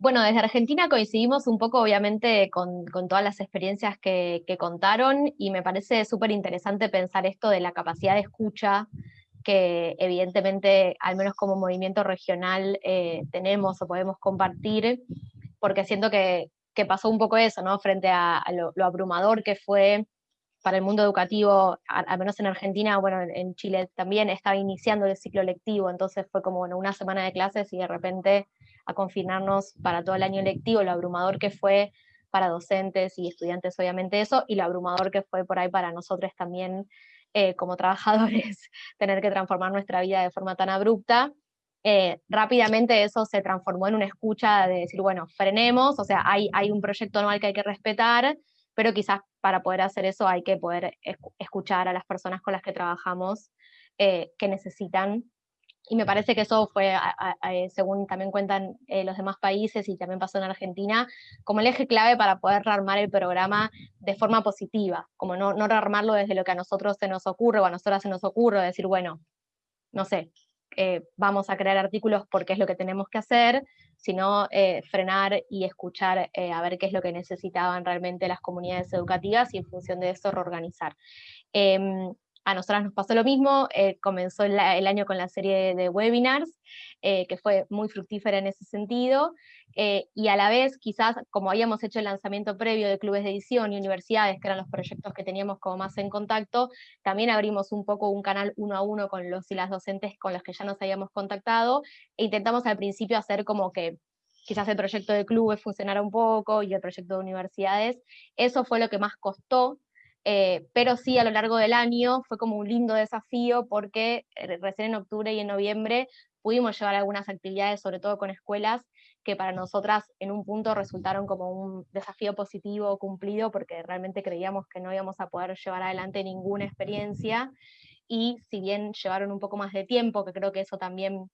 bueno, desde Argentina coincidimos un poco, obviamente, con, con todas las experiencias que, que, contaron y me parece súper interesante pensar esto de la capacidad de escucha que evidentemente, al menos como movimiento regional, eh, tenemos o podemos compartir, porque siento que, que, pasó un poco eso, ¿no? Frente a, a lo, lo, abrumador que fue para el mundo educativo, al menos en Argentina, bueno, en Chile también estaba iniciando el ciclo lectivo, entonces fue como bueno, una semana de clases y de repente a confinarnos para todo el año lectivo, lo abrumador que fue para docentes y estudiantes, obviamente eso, y lo abrumador que fue por ahí para nosotros también eh, como trabajadores, *laughs* tener que transformar nuestra vida de forma tan abrupta. Eh, rápidamente eso se transformó en una escucha de decir, bueno, frenemos, o sea, hay, hay un proyecto anual que hay que respetar, pero quizás para poder hacer eso hay que poder escuchar a las personas con las que trabajamos eh, que necesitan y me parece que eso fue, según también cuentan eh, los demás países y también pasó en Argentina, como el eje clave para poder rearmar el programa de forma positiva, como no, no rearmarlo desde lo que a nosotros se nos ocurre o a nosotras se nos ocurre, decir, bueno, no sé, eh, vamos a crear artículos porque es lo que tenemos que hacer, sino eh, frenar y escuchar a ver qué es lo que necesitaban realmente las comunidades educativas y en función de eso reorganizar. A nosotras nos pasó lo mismo, eh, comenzó el, año con la serie de, webinars, eh, que fue muy fructífera en ese sentido, eh, y a la vez quizás como habíamos hecho el lanzamiento previo de clubes de edición y universidades, que eran los proyectos que teníamos como más en contacto, también abrimos un poco un canal uno a uno con los y las docentes con los que ya nos habíamos contactado, e intentamos al principio hacer como que quizás el proyecto de clubes funcionara un poco y el proyecto de universidades, eso fue lo que más costó, eh, pero sí a lo largo del año fue como un lindo desafío porque eh, recién en octubre y en noviembre pudimos llevar algunas actividades, sobre todo con escuelas, que para nosotras en un punto resultaron como un desafío positivo cumplido porque realmente creíamos que no íbamos a poder llevar adelante ninguna experiencia. Y si bien llevaron un poco más de tiempo, que creo que eso también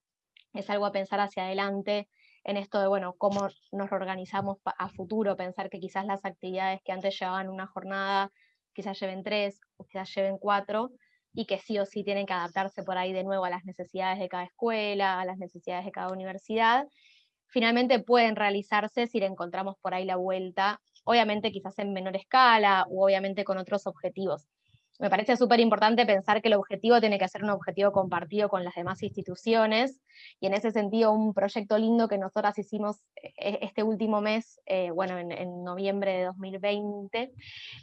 es algo a pensar hacia adelante en esto de, bueno, cómo nos organizamos a futuro, pensar que quizás las actividades que antes llevaban una jornada quizás lleven tres o quizás lleven cuatro, y que sí o sí tienen que adaptarse por ahí de nuevo a las necesidades de cada escuela, a las necesidades de cada universidad. Finalmente pueden realizarse si le encontramos por ahí la vuelta, obviamente quizás en menor escala o obviamente con otros objetivos me parece súper importante pensar que el objetivo tiene que ser un objetivo compartido con las demás instituciones, y en ese sentido un proyecto lindo que nosotras hicimos eh, este último mes, eh, bueno, en, noviembre de 2020,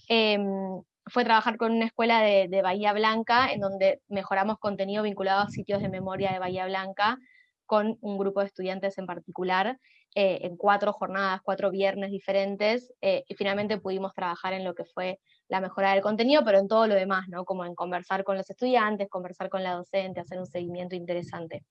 em, fue trabajar con una escuela de, Bahía Blanca, en donde mejoramos contenido vinculado a sitios de memoria de Bahía Blanca, con un grupo de estudiantes en particular, eh, en cuatro jornadas, cuatro viernes diferentes, y finalmente pudimos trabajar en lo que fue la mejora del contenido, pero en todo lo demás, ¿no? Como en conversar con los estudiantes, conversar con la docente, hacer un seguimiento interesante.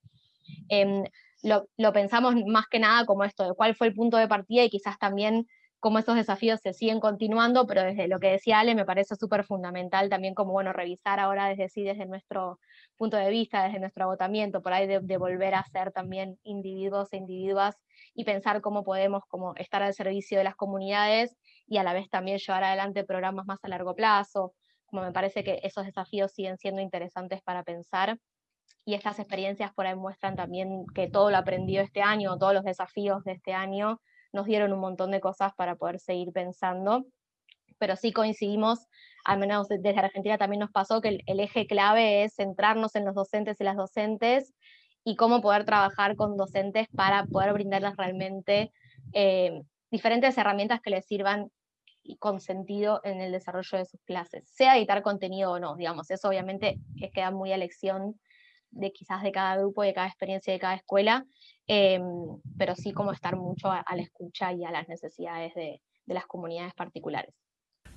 Em, lo, lo, pensamos más que nada como esto, de cuál fue el punto de partida y quizás también cómo esos desafíos se siguen continuando, pero desde lo que decía Ale me parece súper fundamental también como, bueno, revisar ahora desde sí, desde nuestro punto de vista, desde nuestro agotamiento, por ahí de, de volver a ser también individuos e individuas y pensar cómo podemos como estar al servicio de las comunidades y a la vez también llevar adelante programas más a largo plazo, como me parece que esos desafíos siguen siendo interesantes para pensar. Y estas experiencias por ahí muestran también que todo lo aprendido este año, todos los desafíos de este año, nos dieron un montón de cosas para poder seguir pensando, pero sí coincidimos, al menos desde Argentina también nos pasó que el, eje clave es centrarnos en los docentes y las docentes y cómo poder trabajar con docentes para poder brindarles realmente eh, diferentes herramientas que les sirvan con sentido en el desarrollo de sus clases, sea editar contenido o no, digamos, eso obviamente queda muy a elección de quizás de cada grupo, de cada experiencia, de cada escuela, Em, pero sí como estar mucho a, la escucha y a las necesidades de, de las comunidades particulares.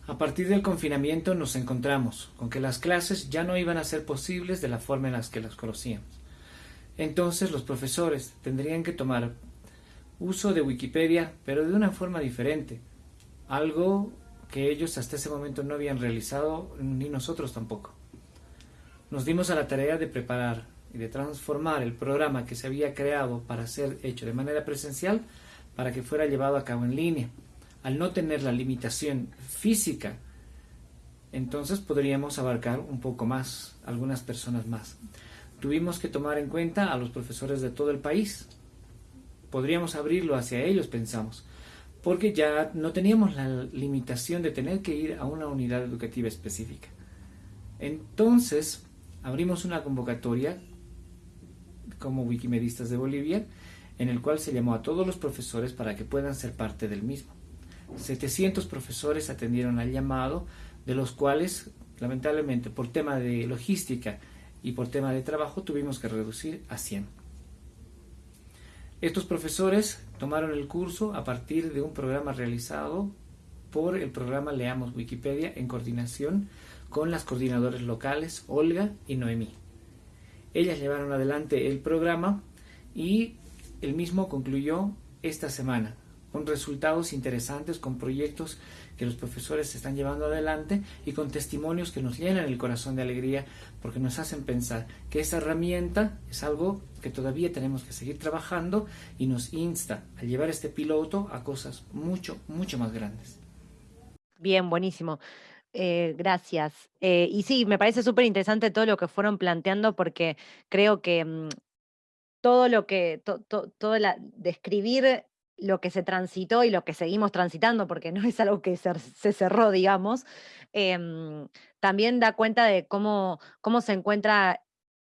A partir del confinamiento nos encontramos con que las clases ya no iban a ser posibles de la forma en la que las conocíamos. Entonces los profesores tendrían que tomar uso de Wikipedia, pero de una forma diferente, algo que ellos hasta ese momento no habían realizado, ni nosotros tampoco. Nos dimos a la tarea de preparar y de transformar el programa que se había creado para ser hecho de manera presencial para que fuera llevado a cabo en línea. Al no tener la limitación física, entonces podríamos abarcar un poco más, algunas personas más. Tuvimos que tomar en cuenta a los profesores de todo el país. Podríamos abrirlo hacia ellos, pensamos, porque ya no teníamos la limitación de tener que ir a una unidad educativa específica. Entonces, abrimos una convocatoria como Wikimedistas de Bolivia, en el cual se llamó a todos los profesores para que puedan ser parte del mismo. 700 profesores atendieron al llamado, de los cuales, lamentablemente, por tema de logística y por tema de trabajo, tuvimos que reducir a 100. Estos profesores tomaron el curso a partir de un programa realizado por el programa Leamos Wikipedia en coordinación con las coordinadoras locales Olga y Noemí. Ellas llevaron adelante el programa y el mismo concluyó esta semana, con resultados interesantes, con proyectos que los profesores están llevando adelante y con testimonios que nos llenan el corazón de alegría porque nos hacen pensar que esa herramienta es algo que todavía tenemos que seguir trabajando y nos insta a llevar este piloto a cosas mucho, mucho más grandes. Bien, buenísimo. Eh, gracias. Eh, y sí, me parece súper interesante todo lo que fueron planteando porque creo que mm, todo lo que, todo la, describir lo que se transitó y lo que seguimos transitando, porque *laughs* no es algo que se, cerró, digamos, em, también da cuenta de cómo, cómo se encuentra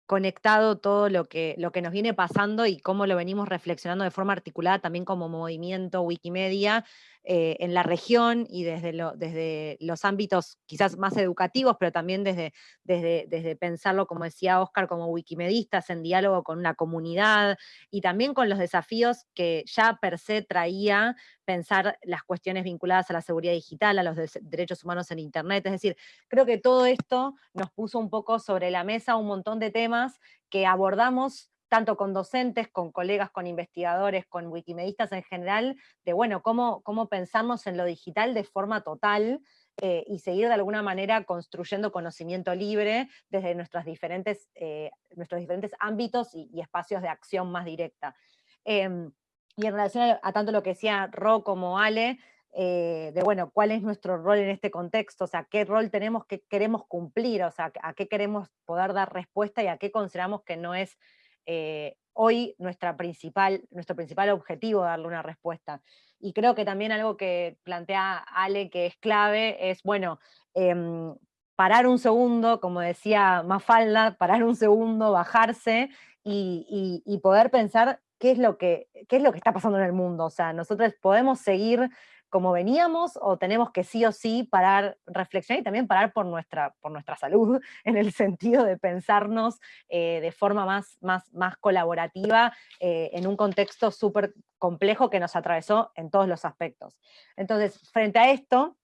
conectado todo lo que, lo que nos viene pasando y cómo lo venimos reflexionando de forma articulada también como movimiento Wikimedia eh, en la región y desde, los ámbitos quizás más educativos, pero también desde, desde, desde pensarlo, como decía Oscar, como wikimedistas en diálogo con una comunidad y también con los desafíos que ya per se traía pensar las cuestiones vinculadas a la seguridad digital, a los derechos humanos en Internet. Es decir, creo que todo esto nos puso un poco sobre la mesa un montón de temas que abordamos tanto con docentes, con colegas, con investigadores, con wikimedistas en general, de bueno, cómo, cómo pensarnos en lo digital de forma total eh, y seguir de alguna manera construyendo conocimiento libre desde nuestros diferentes, eh, nuestros diferentes ámbitos y, espacios de acción más directa. Em, y en relación a, tanto lo que decía Ro como Ale, eh, de bueno, cuál es nuestro rol en este contexto, o sea, qué rol tenemos, qué queremos cumplir, o sea, a qué queremos poder dar respuesta y a qué consideramos que no es eh, hoy principal, nuestro principal objetivo darle una respuesta. Y creo que también algo que plantea Ale que es clave es, bueno, em, parar un segundo, como decía Mafalda, parar un segundo, bajarse y, y poder pensar qué es, lo que, qué es lo que está pasando en el mundo. O sea, nosotros podemos seguir como veníamos o tenemos que sí o sí parar, reflexionar y también parar por nuestra, por nuestra salud, *laughs* en el sentido de pensarnos eh, de forma más, más, más colaborativa eh, en un contexto súper complejo que nos atravesó en todos los aspectos. Entonces, frente a esto,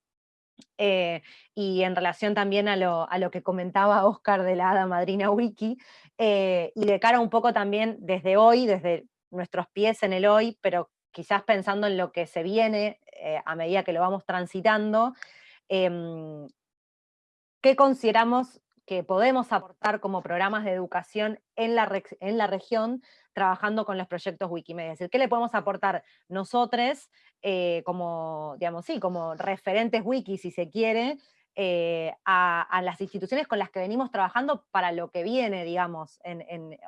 eh, y en relación también a lo, a lo, que comentaba Oscar de la Hada Madrina Wiki, y de cara un poco también desde hoy, desde nuestros pies en el hoy, pero quizás pensando en lo que se viene eh, a medida que lo vamos transitando, em, ¿qué consideramos que podemos aportar como programas de educación en la, región trabajando con los proyectos Wikimedia? Es decir, ¿qué le podemos aportar nosotros eh, como, digamos, sí, como referentes wiki, si se quiere, eh, a, las instituciones con las que venimos trabajando para lo que viene, digamos,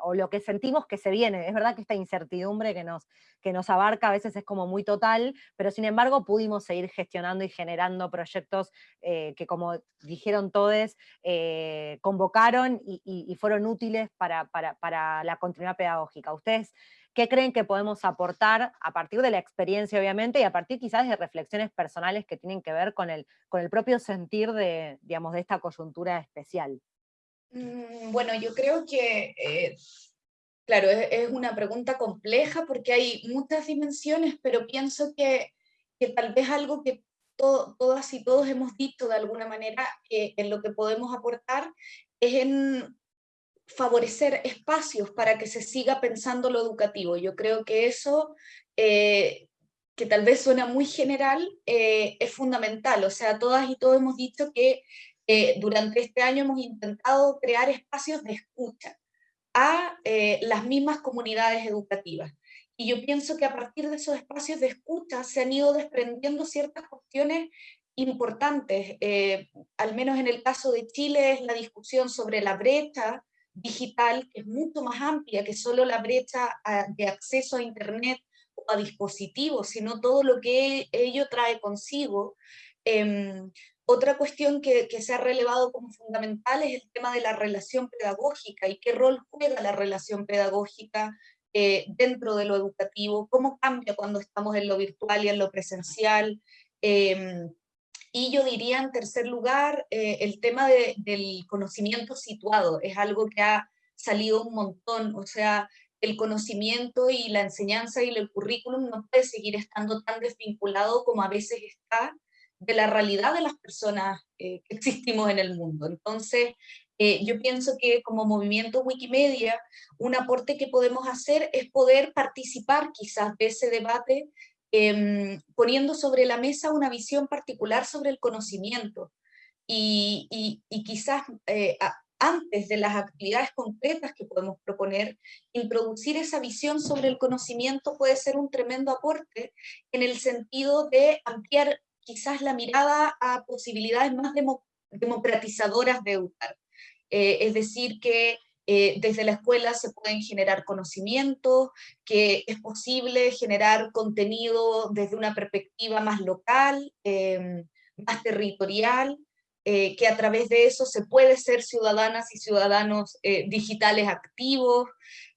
o lo que sentimos que se viene. Es verdad que esta incertidumbre que nos, que nos abarca a veces es como muy total, pero sin embargo pudimos seguir gestionando y generando proyectos eh, que, como dijeron todos, eh, convocaron y, fueron útiles para, para, para la continuidad pedagógica. Ustedes ¿Qué creen que podemos aportar a partir de la experiencia, obviamente, y a partir quizás de reflexiones personales que tienen que ver con el, con el propio sentir de, digamos, de esta coyuntura especial? Mm, bueno, yo creo que, eh, claro, es, una pregunta compleja porque hay muchas dimensiones, pero pienso que, que tal vez algo que todas y todos hemos dicho de alguna manera en lo que podemos aportar es en favorecer espacios para que se siga pensando lo educativo. Yo creo que eso, eh, que tal vez suena muy general, eh, es fundamental. O sea, todas y todos hemos dicho que eh, durante este año hemos intentado crear espacios de escucha a las mismas comunidades educativas. Y yo pienso que a partir de esos espacios de escucha se han ido desprendiendo ciertas cuestiones importantes, al menos en el caso de Chile es la discusión sobre la brecha digital que es mucho más amplia que solo la brecha ah, de acceso a Internet o a dispositivos, sino todo lo que ello trae consigo. Em, otra cuestión que, se ha relevado como fundamental es el tema de la relación pedagógica y qué rol juega la relación pedagógica eh, dentro de lo educativo, cómo cambia cuando estamos en lo virtual y en lo presencial. Eh, y yo diría en tercer lugar, eh, el tema del conocimiento situado, es algo que ha salido un montón, o sea, el conocimiento y la enseñanza y el currículum no puede seguir estando tan desvinculado como a veces está de la realidad de las personas eh, que existimos en el mundo. Entonces, eh, yo pienso que como movimiento Wikimedia, un aporte que podemos hacer es poder participar quizás de ese debate, em, poniendo sobre la mesa una visión particular sobre el conocimiento. Y, y, quizás eh, antes de las actividades concretas que podemos proponer, introducir esa visión sobre el conocimiento puede ser un tremendo aporte en el sentido de ampliar quizás la mirada a posibilidades más democratizadoras de educar. Eh, es decir, que eh, desde la escuela se pueden generar conocimientos, que es posible generar contenido desde una perspectiva más local, em, más territorial, eh, que a través de eso se puede ser ciudadanas y ciudadanos digitales activos.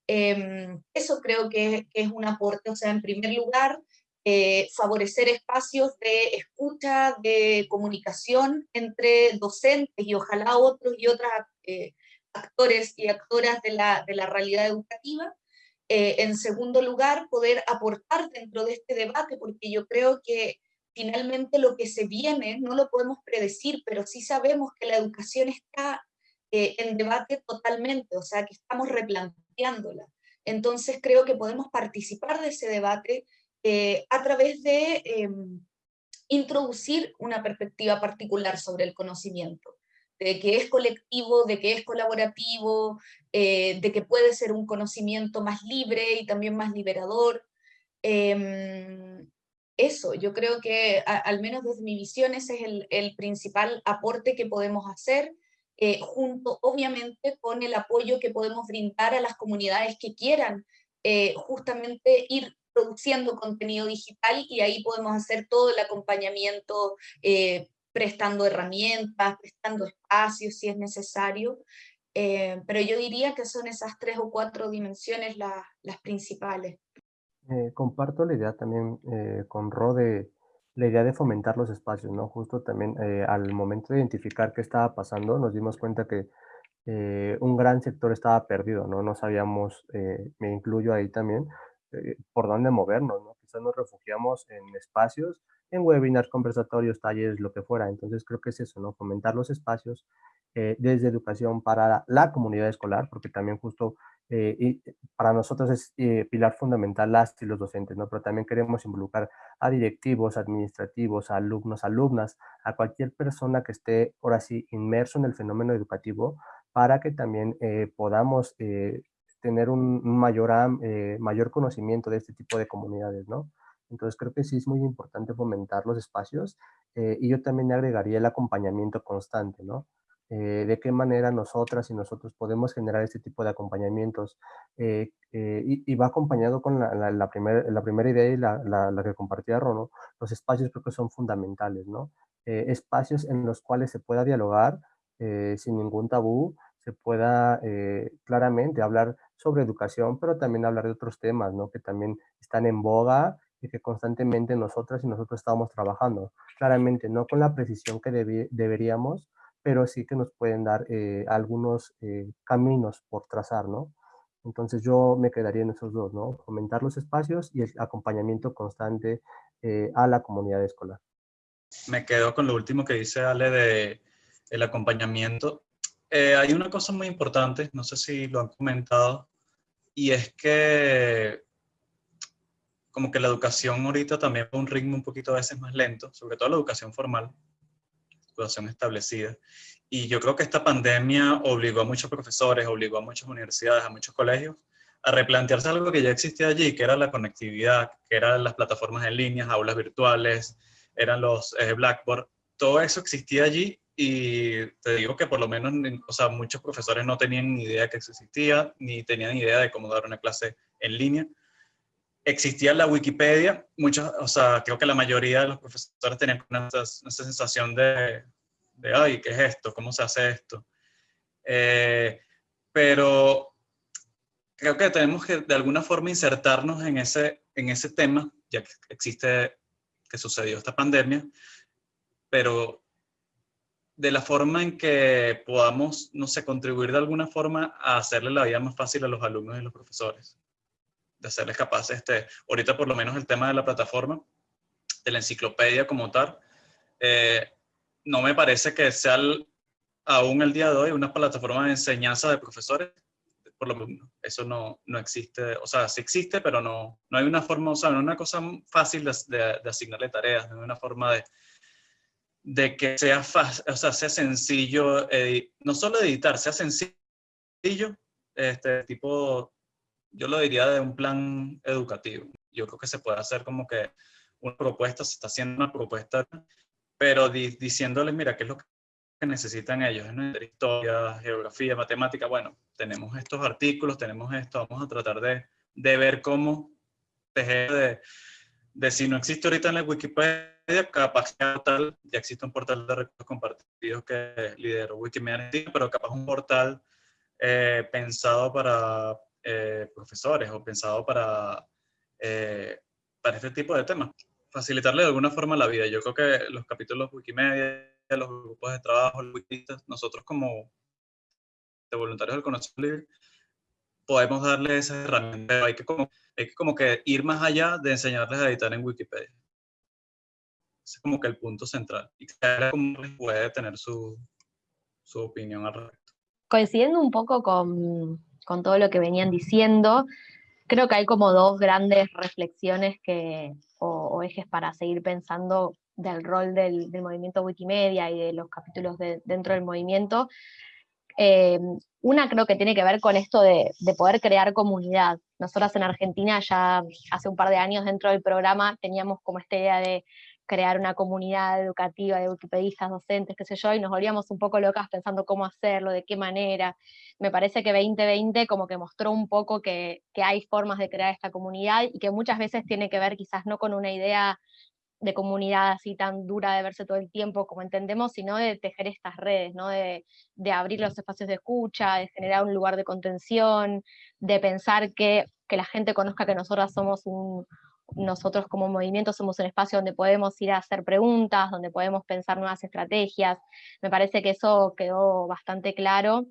Em, eso creo que, que, es un aporte, o sea, en primer lugar, eh, favorecer espacios de escucha, de comunicación entre docentes y ojalá otros y otras eh, actores y actoras de la, de la realidad educativa. Eh, en segundo lugar, poder aportar dentro de este debate, porque yo creo que finalmente lo que se viene no lo podemos predecir, pero sí sabemos que la educación está en debate totalmente, o sea, que estamos replanteándola. Entonces creo que podemos participar de ese debate eh, a través de em, introducir una perspectiva particular sobre el conocimiento, de que es colectivo, de que es colaborativo, eh, de que puede ser un conocimiento más libre y también más liberador. Em, eso, yo creo que al menos desde mi visión ese es el, principal aporte que podemos hacer, eh, junto obviamente con el apoyo que podemos brindar a las comunidades que quieran justamente ir produciendo contenido digital y ahí podemos hacer todo el acompañamiento eh, prestando herramientas, prestando espacios si es necesario, eh, pero yo diría que son esas tres o cuatro dimensiones las principales. Eh, comparto la idea también con Rode, la idea de fomentar los espacios, ¿no? Justo también al momento de identificar qué estaba pasando, nos dimos cuenta que un gran sector estaba perdido, ¿no? No sabíamos, me incluyo ahí también, eh, por dónde movernos, ¿no? Quizás nos refugiamos en espacios, en webinars, conversatorios, talleres, lo que fuera. Entonces creo que es eso, ¿no? Fomentar los espacios eh, desde educación para la comunidad escolar, porque también justo eh, y para nosotros es pilar fundamental las y los docentes, ¿no? Pero también queremos involucrar a directivos, administrativos, a alumnos, alumnas, a cualquier persona que esté ahora sí inmerso en el fenómeno educativo para que también podamos tener un mayor, eh, mayor conocimiento de este tipo de comunidades, ¿no? Entonces creo que sí es muy importante fomentar los espacios eh, y yo también agregaría el acompañamiento constante, ¿no? Eh, de qué manera nosotras y nosotros podemos generar este tipo de acompañamientos y, va acompañado con la, la, la primera idea y la, la, que compartía Rono, los espacios creo que son fundamentales, ¿no? espacios en los cuales se pueda dialogar sin ningún tabú, se pueda claramente hablar sobre educación, pero también hablar de otros temas, ¿no? Que también están en boga y que constantemente nosotras y nosotros estamos trabajando. Claramente, no con la precisión que deberíamos, pero sí que nos pueden dar eh, algunos eh, caminos por trazar, ¿no? Entonces yo me quedaría en esos dos, ¿no? Fomentar los espacios y el acompañamiento constante eh, a la comunidad escolar. Me quedo con lo último que dice Ale de el acompañamiento eh, hay una cosa muy importante, no sé si lo han comentado, y es que como que la educación ahorita también va a un ritmo un poquito a veces más lento, sobre todo la educación formal, educación establecida. Y yo creo que esta pandemia obligó a muchos profesores, obligó a muchas universidades, a muchos colegios, a replantearse algo que ya existía allí, que era la conectividad, que eran las plataformas en línea, aulas virtuales, eran los eh, Blackboard. Todo eso existía allí y te digo que por lo menos, o sea, muchos profesores no tenían ni idea que existía, ni tenían idea de cómo dar una clase en línea. Existía la Wikipedia, muchos, o sea, creo que la mayoría de los profesores tenían una, sensación de, de, ay, ¿qué es esto? ¿Cómo se hace esto? Eh, pero creo que tenemos que de alguna forma insertarnos en ese, en ese tema, ya que existe, que sucedió esta pandemia, pero de la forma en que podamos, no sé, contribuir de alguna forma a hacerle la vida más fácil a los alumnos y los profesores. de hacerles capaces, este, ahorita por lo menos el tema de la plataforma, de la enciclopedia como tal, eh, no me parece que sea aún el día de hoy una plataforma de enseñanza de profesores, por lo menos eso no, no existe, o sea, sí existe, pero no, no hay una forma, o sea, no es una cosa fácil de, de, asignarle tareas, no es una forma de, de que sea, fácil, o sea, sea sencillo, no solo editar, sea sencillo, este tipo, yo lo diría de un plan educativo. Yo creo que se puede hacer como que una propuesta, se está haciendo una propuesta, pero diciéndoles, mira, ¿qué es lo que necesitan ellos? Es historia, geografía, matemática. Bueno, tenemos estos artículos, tenemos esto, vamos a tratar de, de ver cómo tejer de, de, si no existe ahorita en la Wikipedia, capaz tal, ya existe un portal de recursos compartidos que lideró Wikimedia, pero capaz un portal eh, pensado para eh, profesores o pensado para, eh, para este tipo de temas. Facilitarle de alguna forma la vida. Yo creo que los capítulos Wikimedia, los grupos de trabajo, los nosotros como de voluntarios del conocimiento libre, podemos darle esas herramientas. Hay que como, hay que como que ir más allá de enseñarles a editar en Wikipedia. Ese es como que el punto central. Y cada uno puede tener su, su opinión al respecto coincidiendo un poco con, todo lo que venían diciendo, creo que hay como dos grandes reflexiones que, o, ejes para seguir pensando del rol del, movimiento Wikimedia y de los capítulos dentro del movimiento. Eh, una creo que tiene que ver con esto de, de, poder crear comunidad. Nosotras en Argentina ya hace un par de años dentro del programa teníamos como esta idea de crear una comunidad educativa de wikipedistas, docentes, qué sé yo, y nos volvíamos un poco locas pensando cómo hacerlo, de qué manera. Me parece que 2020 como que mostró un poco que, hay formas de crear esta comunidad y que muchas veces tiene que ver quizás no con una idea de comunidad así tan dura de verse todo el tiempo como entendemos, sino de tejer estas redes, ¿no? de, de abrir los espacios de escucha, de generar un lugar de contención, de pensar que, que la gente conozca que nosotras somos un, nosotros como movimiento somos un espacio donde podemos ir a hacer preguntas, donde podemos pensar nuevas estrategias. Me parece que eso quedó bastante claro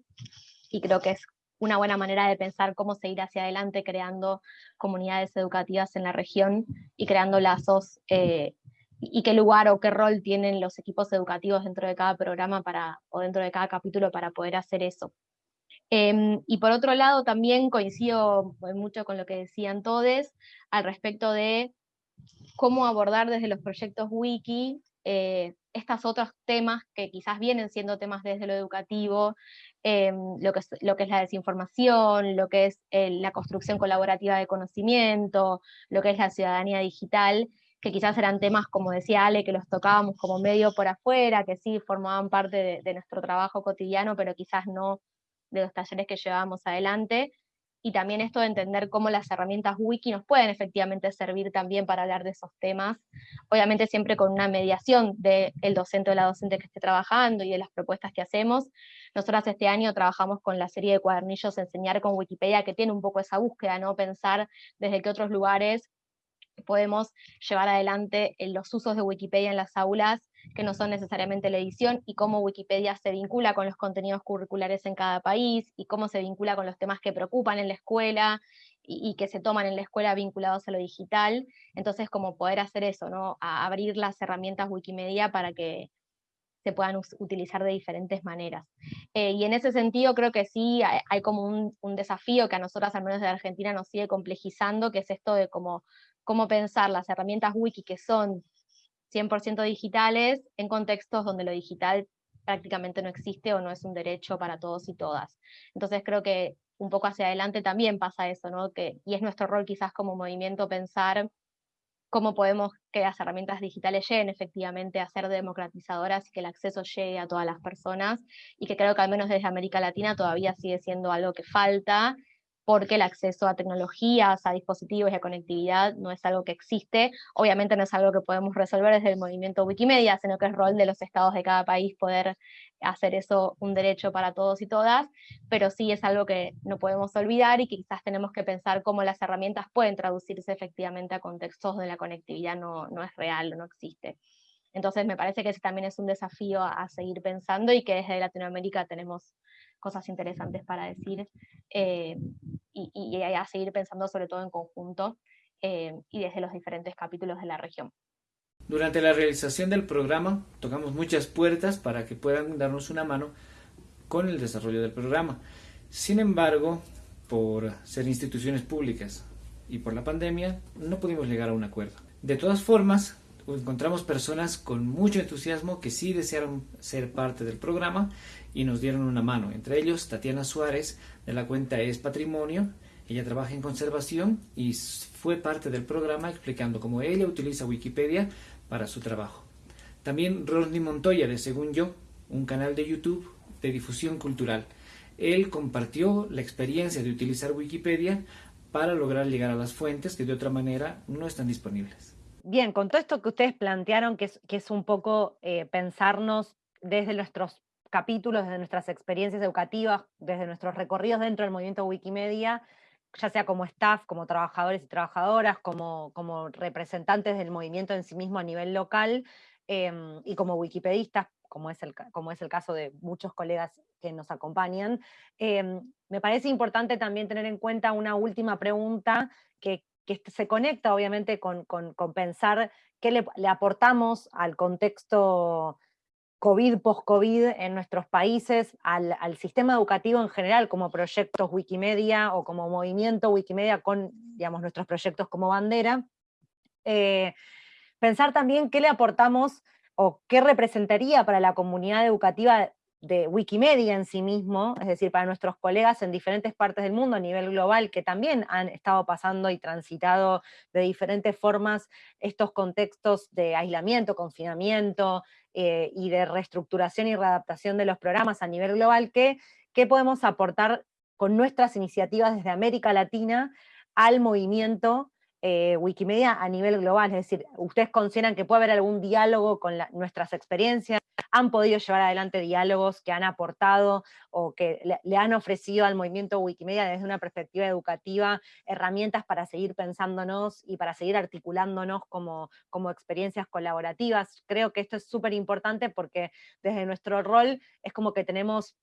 y creo que es una buena manera de pensar cómo seguir hacia adelante creando comunidades educativas en la región y creando lazos eh, y qué lugar o qué rol tienen los equipos educativos dentro de cada programa para, o dentro de cada capítulo para poder hacer eso. Em, y por otro lado, también coincido mucho con lo que decían todos al respecto de cómo abordar desde los proyectos wiki eh, estos otros temas que quizás vienen siendo temas desde lo educativo, em, lo, que es, lo que es la desinformación, lo que es eh, la construcción colaborativa de conocimiento, lo que es la ciudadanía digital, que quizás eran temas, como decía Ale, que los tocábamos como medio por afuera, que sí formaban parte de nuestro trabajo cotidiano, pero quizás no de los talleres que llevábamos adelante, y también esto de entender cómo las herramientas wiki nos pueden efectivamente servir también para hablar de esos temas, obviamente siempre con una mediación del docente o la docente que esté trabajando y de las propuestas que hacemos. Nosotras este año trabajamos con la serie de cuadernillos Enseñar con Wikipedia, que tiene un poco esa búsqueda, ¿no? pensar desde qué otros lugares podemos llevar adelante los usos de Wikipedia en las aulas que no son necesariamente la edición, y cómo Wikipedia se vincula con los contenidos curriculares en cada país, y cómo se vincula con los temas que preocupan en la escuela, y, que se toman en la escuela vinculados a lo digital. Entonces, como poder hacer eso, ¿no? A abrir las herramientas Wikimedia para que se puedan utilizar de diferentes maneras. Eh, y en ese sentido creo que sí hay, como un, desafío que a nosotras, al menos de Argentina, nos sigue complejizando, que es esto de cómo, cómo pensar las herramientas wiki que son 100% digitales en contextos donde lo digital prácticamente no existe o no es un derecho para todos y todas. Entonces creo que un poco hacia adelante también pasa eso, ¿no? Que, y es nuestro rol quizás como movimiento pensar cómo podemos que las herramientas digitales lleguen efectivamente a ser democratizadoras y que el acceso llegue a todas las personas, y que creo que al menos desde América Latina todavía sigue siendo algo que falta, porque el acceso a tecnologías, a dispositivos y a conectividad no es algo que existe. Obviamente no es algo que podemos resolver desde el movimiento Wikimedia, sino que es rol de los estados de cada país poder hacer eso un derecho para todos y todas, pero sí es algo que no podemos olvidar y que quizás tenemos que pensar cómo las herramientas pueden traducirse efectivamente a contextos donde la conectividad no, no es real o no existe. Entonces me parece que ese también es un desafío a seguir pensando y que desde Latinoamérica tenemos cosas interesantes para decir, eh, y, y a seguir pensando sobre todo en conjunto y desde los diferentes capítulos de la región. Durante la realización del programa tocamos muchas puertas para que puedan darnos una mano con el desarrollo del programa. Sin embargo, por ser instituciones públicas y por la pandemia, no pudimos llegar a un acuerdo. De todas formas, encontramos personas con mucho entusiasmo que sí desearon ser parte del programa y nos dieron una mano. Entre ellos, Tatiana Suárez, de la cuenta Es Patrimonio. Ella trabaja en conservación y fue parte del programa explicando cómo ella utiliza Wikipedia para su trabajo. También Rodney Montoya, de Según Yo, un canal de YouTube de difusión cultural. Él compartió la experiencia de utilizar Wikipedia para lograr llegar a las fuentes que de otra manera no están disponibles. Bien, con todo esto que ustedes plantearon, que es, un poco eh, pensarnos desde nuestros capítulos, desde nuestras experiencias educativas, desde nuestros recorridos dentro del movimiento Wikimedia, ya sea como staff, como trabajadores y trabajadoras, como, como representantes del movimiento en sí mismo a nivel local, em, y como wikipedistas como es el, como es el caso de muchos colegas que nos acompañan. Em, me parece importante también tener en cuenta una última pregunta que, se conecta obviamente con, pensar qué le, aportamos al contexto COVID, post-COVID en nuestros países, al, sistema educativo en general, como proyectos Wikimedia o como movimiento Wikimedia con digamos, nuestros proyectos como bandera. Eh, pensar también qué le aportamos o qué representaría para la comunidad educativa de Wikimedia en sí mismo, es decir, para nuestros colegas en diferentes partes del mundo a nivel global que también han estado pasando y transitado de diferentes formas estos contextos de aislamiento, confinamiento eh, y de reestructuración y readaptación de los programas a nivel global, ¿qué, qué podemos aportar con nuestras iniciativas desde América Latina al movimiento eh, Wikimedia a nivel global, es decir, ustedes consideran que puede haber algún diálogo con nuestras experiencias, han podido llevar adelante diálogos que han aportado o que le, han ofrecido al movimiento Wikimedia desde una perspectiva educativa herramientas para seguir pensándonos y para seguir articulándonos como, como experiencias colaborativas. Creo que esto es súper importante porque desde nuestro rol es como que tenemos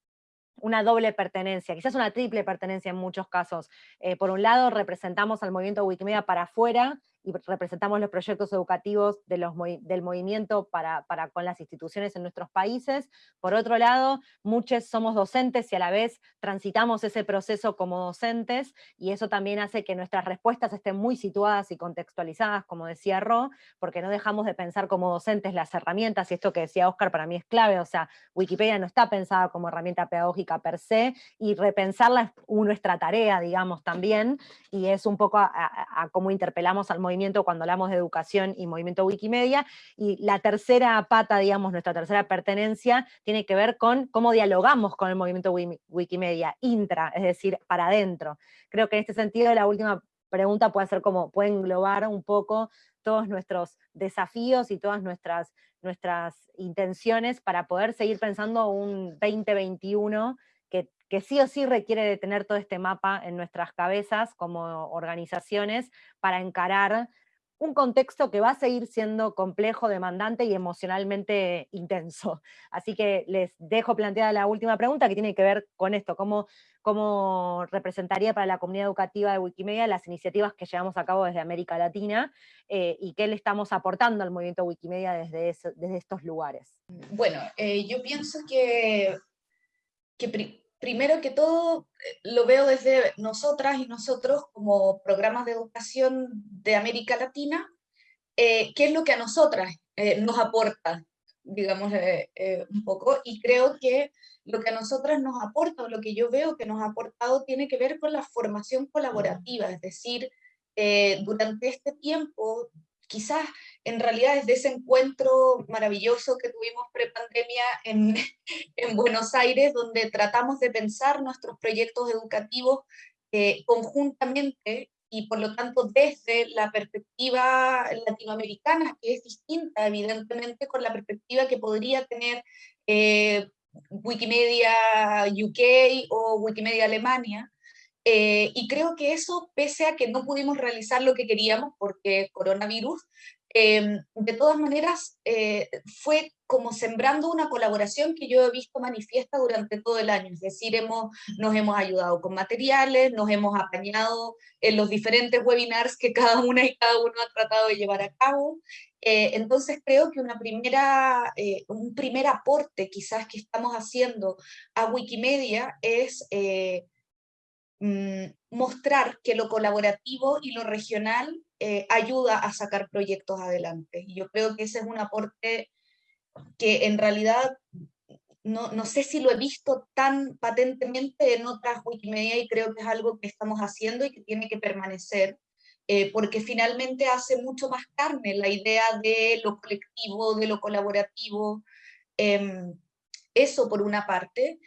una doble pertenencia, quizás una triple pertenencia en muchos casos. Eh, por un lado, representamos al movimiento Wikimedia para afuera, y representamos los proyectos educativos de los, del movimiento para, para, con las instituciones en nuestros países. Por otro lado, muchos somos docentes y a la vez transitamos ese proceso como docentes, y eso también hace que nuestras respuestas estén muy situadas y contextualizadas, como decía Ro, porque no dejamos de pensar como docentes las herramientas, y esto que decía Oscar para mí es clave, o sea, Wikipedia no está pensada como herramienta pedagógica per se, y repensarla es nuestra tarea, digamos, también, y es un poco a, a cómo interpelamos al movimiento cuando hablamos de educación y movimiento Wikimedia, y la tercera pata, digamos, nuestra tercera pertenencia, tiene que ver con cómo dialogamos con el movimiento Wikimedia, intra, es decir, para adentro. Creo que en este sentido la última pregunta puede ser como, puede englobar un poco todos nuestros desafíos y todas nuestras, nuestras intenciones para poder seguir pensando un 2021 que, sí o sí requiere de tener todo este mapa en nuestras cabezas como organizaciones para encarar un contexto que va a seguir siendo complejo, demandante y emocionalmente intenso. *laughs* Así que les dejo planteada la última pregunta que tiene que ver con esto, cómo, cómo representaría para la comunidad educativa de Wikimedia las iniciativas que llevamos a cabo desde América Latina eh, y qué le estamos aportando al movimiento Wikimedia desde, desde estos lugares. Bueno, eh, yo pienso que, que primero que todo, eh, lo veo desde nosotras y nosotros como programas de educación de América Latina, eh, qué es lo que a nosotras eh, nos aporta, digamos, un poco, y creo que lo que a nosotras nos aporta, o lo que yo veo que nos ha aportado, tiene que ver con la formación colaborativa, es decir, durante este tiempo quizás en realidad desde ese encuentro maravilloso que tuvimos prepandemia en, *laughs* en Buenos Aires, donde tratamos de pensar nuestros proyectos educativos eh, conjuntamente y por lo tanto desde la perspectiva latinoamericana, que es distinta evidentemente con la perspectiva que podría tener eh, Wikimedia UK o Wikimedia Alemania, eh, y creo que eso, pese a que no pudimos realizar lo que queríamos porque coronavirus, Em, de todas maneras, eh, fue como sembrando una colaboración que yo he visto manifiesta durante todo el año, es decir, hemos, nos hemos ayudado con materiales, nos hemos apañado en los diferentes webinars que cada una y cada uno ha tratado de llevar a cabo. Eh, entonces creo que una primera, un primer aporte quizás que estamos haciendo a Wikimedia es mm, mostrar que lo colaborativo y lo regional eh, ayuda a sacar proyectos adelante. Y yo creo que ese es un aporte que en realidad no, no, sé si lo he visto tan patentemente en otras Wikimedia y creo que es algo que estamos haciendo y que tiene que permanecer, eh, porque finalmente hace mucho más carne la idea de lo colectivo, de lo colaborativo. Em, eso por una parte,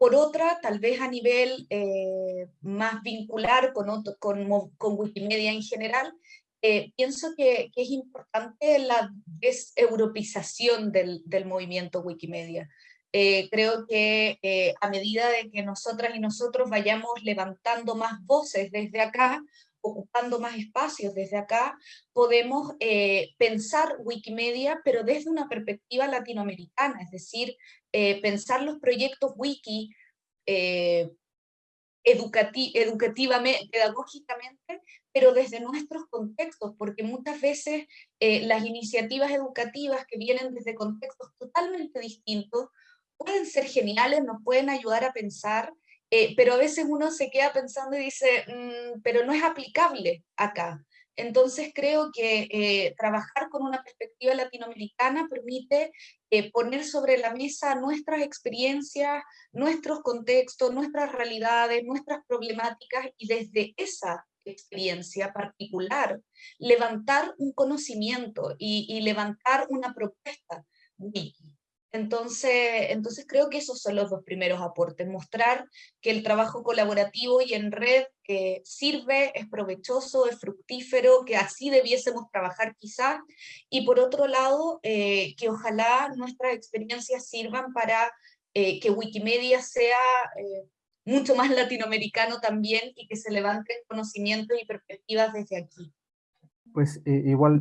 por otra, tal vez a nivel eh, más vincular con, con, con, Wikimedia en general, eh, pienso que, es importante la deseuropeización del, del movimiento Wikimedia. Eh, creo que a medida de que nosotras y nosotros vayamos levantando más voces desde acá, ocupando más espacios desde acá, podemos pensar Wikimedia, pero desde una perspectiva latinoamericana, es decir, eh, pensar los proyectos wiki eh, educativamente, pedagógicamente, pero desde nuestros contextos, porque muchas veces eh, las iniciativas educativas que vienen desde contextos totalmente distintos pueden ser geniales, nos pueden ayudar a pensar, pero a veces uno se queda pensando y dice, mm, pero no es aplicable acá. Entonces creo que trabajar con una perspectiva latinoamericana permite eh, poner sobre la mesa nuestras experiencias, nuestros contextos, nuestras realidades, nuestras problemáticas y desde esa experiencia particular levantar un conocimiento y, levantar una propuesta. Entonces, entonces creo que esos son los dos primeros aportes, mostrar que el trabajo colaborativo y en red eh, sirve, es provechoso, es fructífero, que así debiésemos trabajar quizás, y por otro lado, eh, que ojalá nuestras experiencias sirvan para eh, que Wikimedia sea mucho más latinoamericano también y que se levanten conocimientos y perspectivas desde aquí. Pues igual,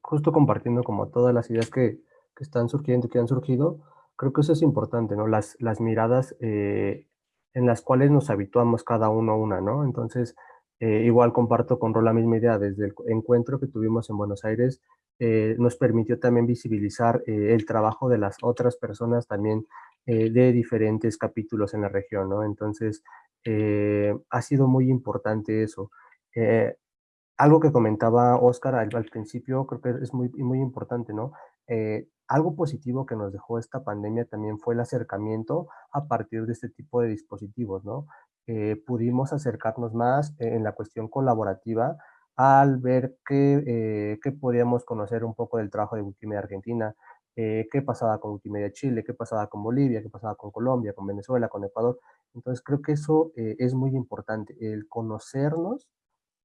justo compartiendo como todas las ideas que, que están surgiendo, que han surgido, creo que eso es importante, ¿no? Las, las miradas eh, en las cuales nos habituamos cada uno a una, ¿no? Entonces, eh, igual comparto con Ro la misma idea, desde el encuentro que tuvimos en Buenos Aires, eh, nos permitió también visibilizar el trabajo de las otras personas también de diferentes capítulos en la región, ¿no? Entonces, ha sido muy importante eso. algo que comentaba Oscar al, al, principio, creo que es muy, muy importante, ¿no? Algo positivo que nos dejó esta pandemia también fue el acercamiento a partir de este tipo de dispositivos, ¿no? Eh, pudimos acercarnos más en la cuestión colaborativa al ver que, eh, podíamos conocer un poco del trabajo de Wikimedia Argentina, eh, qué pasaba con Wikimedia Chile, qué pasaba con Bolivia, qué pasaba con Colombia, con Venezuela, con Ecuador. Entonces creo que eso es muy importante, el conocernos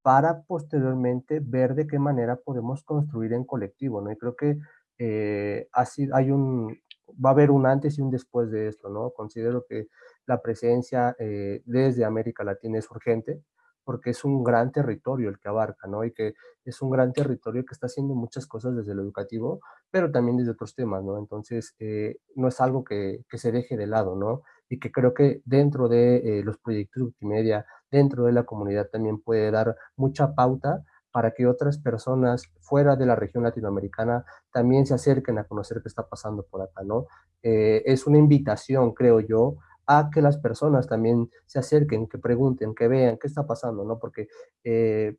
para posteriormente ver de qué manera podemos construir en colectivo, ¿no? Y creo que eh, hay un, va a haber un antes y un después de esto, ¿no? Considero que la presencia eh, desde América Latina es urgente porque es un gran territorio el que abarca, ¿no? Y que es un gran territorio que está haciendo muchas cosas desde lo educativo, pero también desde otros temas, ¿no? Entonces, eh, no es algo que, se deje de lado, ¿no? Y que creo que dentro de los proyectos multimedia, dentro de la comunidad también puede dar mucha pauta para que otras personas fuera de la región latinoamericana también se acerquen a conocer qué está pasando por acá, ¿no? Eh, es una invitación, creo yo, a que las personas también se acerquen, que pregunten, que vean qué está pasando, ¿no? Porque eh,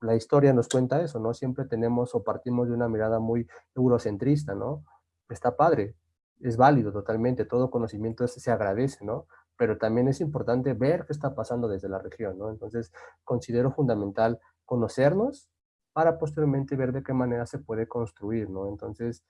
la historia nos cuenta eso, ¿no? Siempre tenemos o partimos de una mirada muy eurocentrista, ¿no? Está padre, es válido totalmente, todo conocimiento se agradece, ¿no? Pero también es importante ver qué está pasando desde la región, ¿no? Entonces, considero fundamental conocernos para posteriormente ver de qué manera se puede construir, ¿no? Entonces,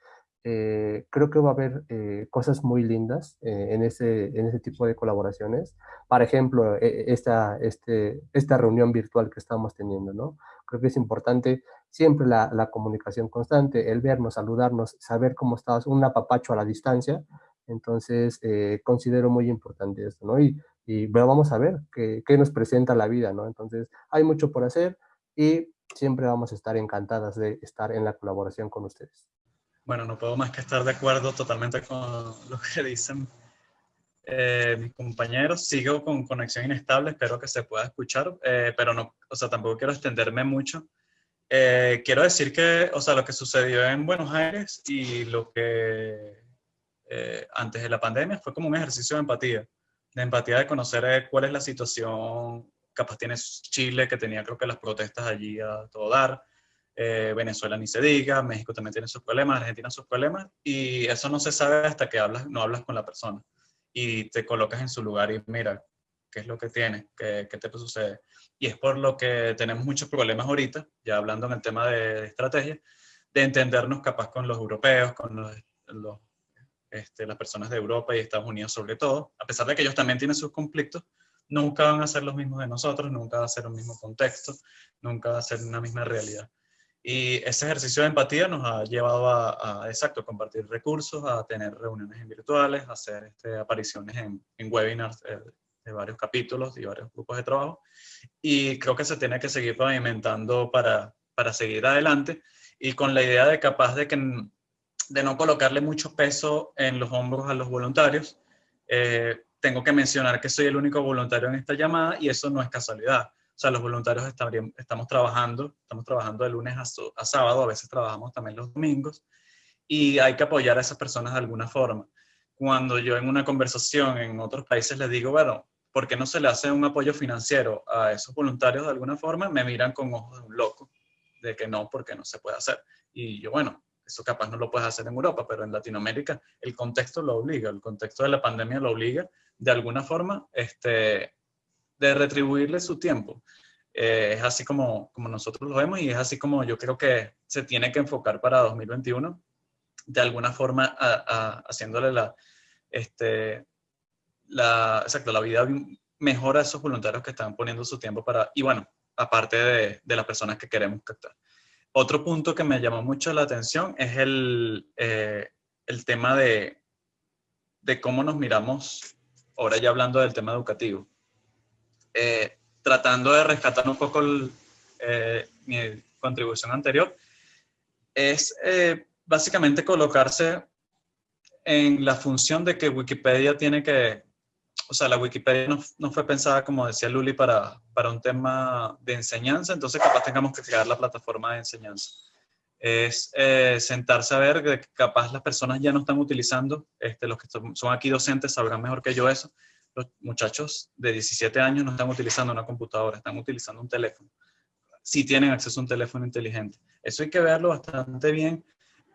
eh, creo que va a haber eh, cosas muy lindas eh, en, ese, en ese tipo de colaboraciones. Por ejemplo, esta, este, esta reunión virtual que estamos teniendo, ¿no? Creo que es importante siempre la, la comunicación constante, el vernos, saludarnos, saber cómo estás, un apapacho a la distancia. Entonces, considero muy importante esto, ¿no? Y, y vamos a ver qué, qué nos presenta la vida, ¿no? Entonces, hay mucho por hacer, y siempre vamos a estar encantadas de estar en la colaboración con ustedes. Bueno, no puedo más que estar de acuerdo totalmente con *laughs* lo que dicen eh, mis compañeros. Sigo con conexión inestable, espero que se pueda escuchar, eh, pero no, o sea, tampoco quiero extenderme mucho. Eh, quiero decir que, o sea, lo que sucedió en Buenos Aires y lo que antes de la pandemia fue como un ejercicio de empatía, de empatía de conocer cuál es la situación, capaz tiene Chile, que tenía creo que las protestas allí a todo dar, Venezuela ni se diga, México también tiene sus problemas, Argentina sus problemas, y eso no se sabe hasta que hablas, no hablas con la persona y te colocas en su lugar y mira, ¿qué es lo que tiene? ¿Qué, qué te sucede? Y es por lo que tenemos muchos problemas ahorita, ya hablando en el tema de, estrategia, de entendernos capaz con los europeos, con los, este, las personas de Europa y Estados Unidos sobre todo, a pesar de que ellos también tienen sus conflictos, nunca van a ser los mismos de nosotros, nunca va a ser un mismo contexto, nunca va a ser una misma realidad. Y ese ejercicio de empatía nos ha llevado a, a exacto, compartir recursos, a tener reuniones virtuales, a hacer este, apariciones en, en webinars eh, de varios capítulos y varios grupos de trabajo. Y creo que se tiene que seguir pavimentando para, para seguir adelante y con la idea de capaz de, que, de no colocarle mucho peso en los hombros a los voluntarios. Eh, tengo que mencionar que soy el único voluntario en esta llamada y eso no es casualidad. O sea, los voluntarios estamos trabajando, estamos trabajando de lunes a, sábado, a veces trabajamos también los domingos, y hay que apoyar a esas personas de alguna forma. Cuando yo en una conversación en otros países les digo, bueno, ¿por qué no se le hace un apoyo financiero a esos voluntarios de alguna forma? Me miran con ojos de un loco, de que no, porque no se puede hacer. Y yo, bueno, eso capaz no lo puedes hacer en Europa, pero en Latinoamérica el contexto lo obliga, el contexto de la pandemia lo obliga de alguna forma este, de retribuirle su tiempo. Eh, es así como, como nosotros lo vemos y es así como yo creo que se tiene que enfocar para 2021, de alguna forma haciéndole la, este, la, exacto, la vida mejor a esos voluntarios que están poniendo su tiempo para, y bueno, aparte de, de las personas que queremos captar. Otro punto que me llamó mucho la atención es el, eh, el tema de, de cómo nos miramos, ahora ya hablando del tema educativo. Eh, tratando de rescatar un poco eh, mi contribución anterior, es eh, básicamente colocarse en la función de que Wikipedia tiene que, o sea, la Wikipedia no, no fue pensada, como decía Luli, para, para, un tema de enseñanza, entonces capaz tengamos que crear la plataforma de enseñanza. Es sentarse a ver que capaz las personas ya no están utilizando, este, los que son aquí docentes sabrán mejor que yo eso, los muchachos de 17 años no están utilizando una computadora, están utilizando un teléfono. Si tienen acceso a un teléfono inteligente. Eso hay que verlo bastante bien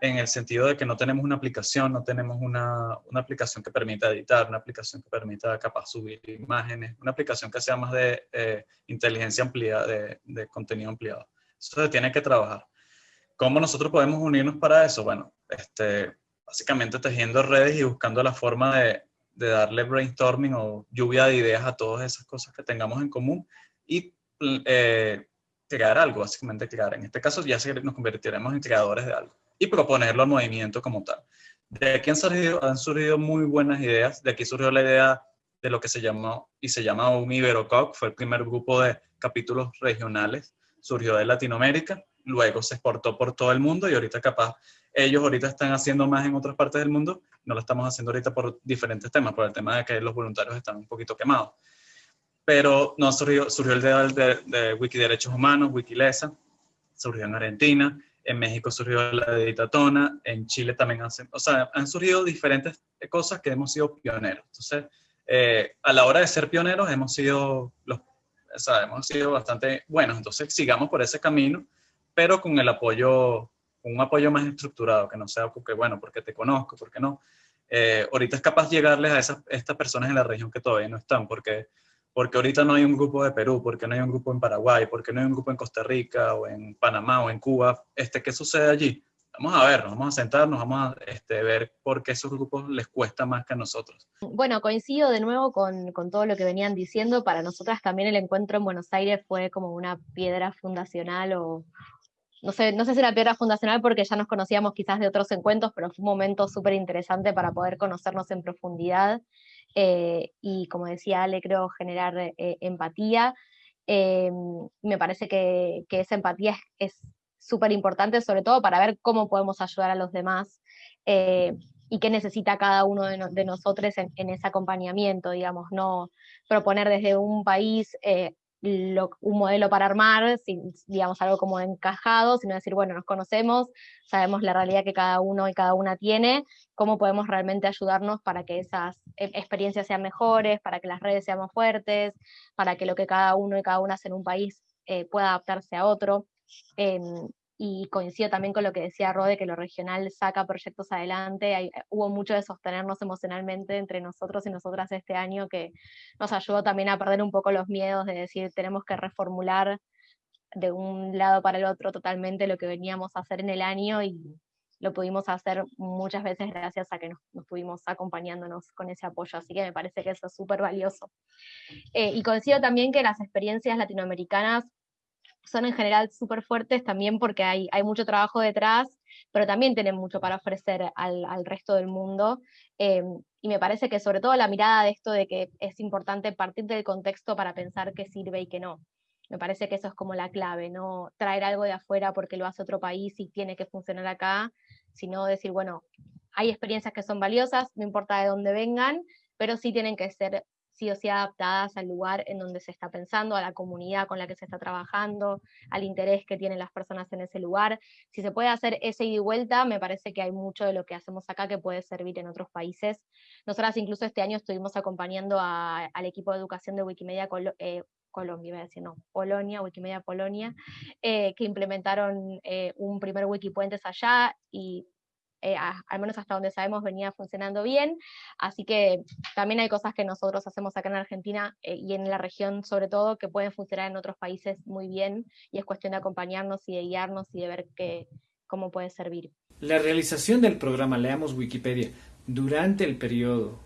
en el sentido de que no tenemos una aplicación, no tenemos una, una aplicación que permita editar, una aplicación que permita capaz subir imágenes, una aplicación que sea más de eh, inteligencia ampliada, de, de contenido ampliado. Eso se tiene que trabajar. ¿Cómo nosotros podemos unirnos para eso? Bueno, este, básicamente tejiendo redes y buscando la forma de, de darle brainstorming o lluvia de ideas a todas esas cosas que tengamos en común y eh, crear algo, básicamente crear. En este caso ya nos convertiremos en creadores de algo y proponerlo al movimiento como tal. De aquí han surgido, han surgido muy buenas ideas. De aquí surgió la idea de lo que se llamó y se llama un Iberococ, fue el primer grupo de capítulos regionales, surgió de Latinoamérica, luego se exportó por todo el mundo y ahorita capaz ellos ahorita están haciendo más en otras partes del mundo, no lo estamos haciendo ahorita por diferentes temas, por el tema de que los voluntarios están un poquito quemados. Pero no surgió, surgió el de, de, Wiki Derechos Humanos, Wikilesa, surgió en Argentina, en México surgió la Ditatona, en Chile también hacen, o sea, han surgido diferentes cosas que hemos sido pioneros. Entonces, eh, a la hora de ser pioneros hemos sido los, o sea, hemos sido bastante buenos. Entonces, sigamos por ese camino, pero con el apoyo un apoyo más estructurado, que no sea porque, bueno, porque te conozco, porque no. Eh, ahorita es capaz de llegarles a esas, estas personas en la región que todavía no están, porque, porque ahorita no hay un grupo de Perú, porque no hay un grupo en Paraguay, porque no hay un grupo en Costa Rica, o en Panamá, o en Cuba. Este, ¿Qué sucede allí? Vamos a ver, vamos a sentarnos, vamos a este, ver por qué esos grupos les cuesta más que a nosotros. Bueno, coincido de nuevo con, con, todo lo que venían diciendo. Para nosotras también el encuentro en Buenos Aires fue como una piedra fundacional o, no sé, no sé si era piedra fundacional porque ya nos conocíamos quizás de otros encuentros, pero fue un momento súper interesante para poder conocernos en profundidad eh, y, como decía Ale, creo generar eh, empatía. Eh, me parece que, esa empatía es súper importante, sobre todo para ver cómo podemos ayudar a los demás eh, y qué necesita cada uno de, nosotros en, ese acompañamiento, digamos, no proponer desde un país eh, un modelo para armar, digamos, algo como encajado, sino decir, bueno, nos conocemos, sabemos la realidad que cada uno y cada una tiene, cómo podemos realmente ayudarnos para que esas e, experiencias sean mejores, para que las redes sean más fuertes, para que lo que cada uno y cada una hace en un país eh, pueda adaptarse a otro. Y coincido también con lo que decía Rode, que lo regional saca proyectos adelante, Hay, hubo mucho de sostenernos emocionalmente entre nosotros y nosotras este año que nos ayudó también a perder un poco los miedos de decir tenemos que reformular de un lado para el otro totalmente lo que veníamos a hacer en el año y lo pudimos hacer muchas veces gracias a que nos, nos estuvimos acompañándonos con ese apoyo, así que me parece que eso es súper valioso. Eh, y coincido también que las experiencias latinoamericanas son en general súper fuertes también porque hay, hay mucho trabajo detrás, pero también tienen mucho para ofrecer al, al resto del mundo. Em, y me parece que sobre todo la mirada de esto de que es importante partir del contexto para pensar qué sirve y qué no. Me parece que eso es como la clave, no traer algo de afuera porque lo hace otro país y tiene que funcionar acá, sino decir, bueno, hay experiencias que son valiosas, no importa de dónde vengan, pero sí tienen que ser sí o sí adaptadas al lugar en donde se está pensando, a la comunidad con la que se está trabajando, al interés que tienen las personas en ese lugar. Si se puede hacer ese ida y vuelta, me parece que hay mucho de lo que hacemos acá que puede servir en otros países. Nosotras incluso este año estuvimos acompañando al equipo de educación de Wikimedia eh, Colombia, no, Polonia, Wikimedia Polonia, eh, que implementaron eh, un primer Wikipuentes allá y eh, al menos hasta donde sabemos, venía funcionando bien. Así que también hay cosas que nosotros hacemos acá en Argentina eh, y en la región sobre todo que pueden funcionar en otros países muy bien y es cuestión de acompañarnos y de guiarnos y de ver qué cómo puede servir. La realización del programa Leamos Wikipedia durante el periodo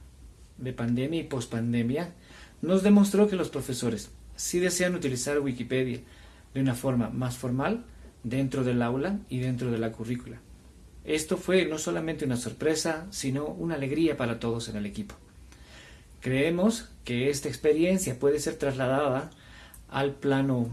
de pandemia y pospandemia nos demostró que los profesores sí desean utilizar Wikipedia de una forma más formal dentro del aula y dentro de la currícula. Esto fue no solamente una sorpresa, sino una alegría para todos en el equipo. Creemos que esta experiencia puede ser trasladada al plano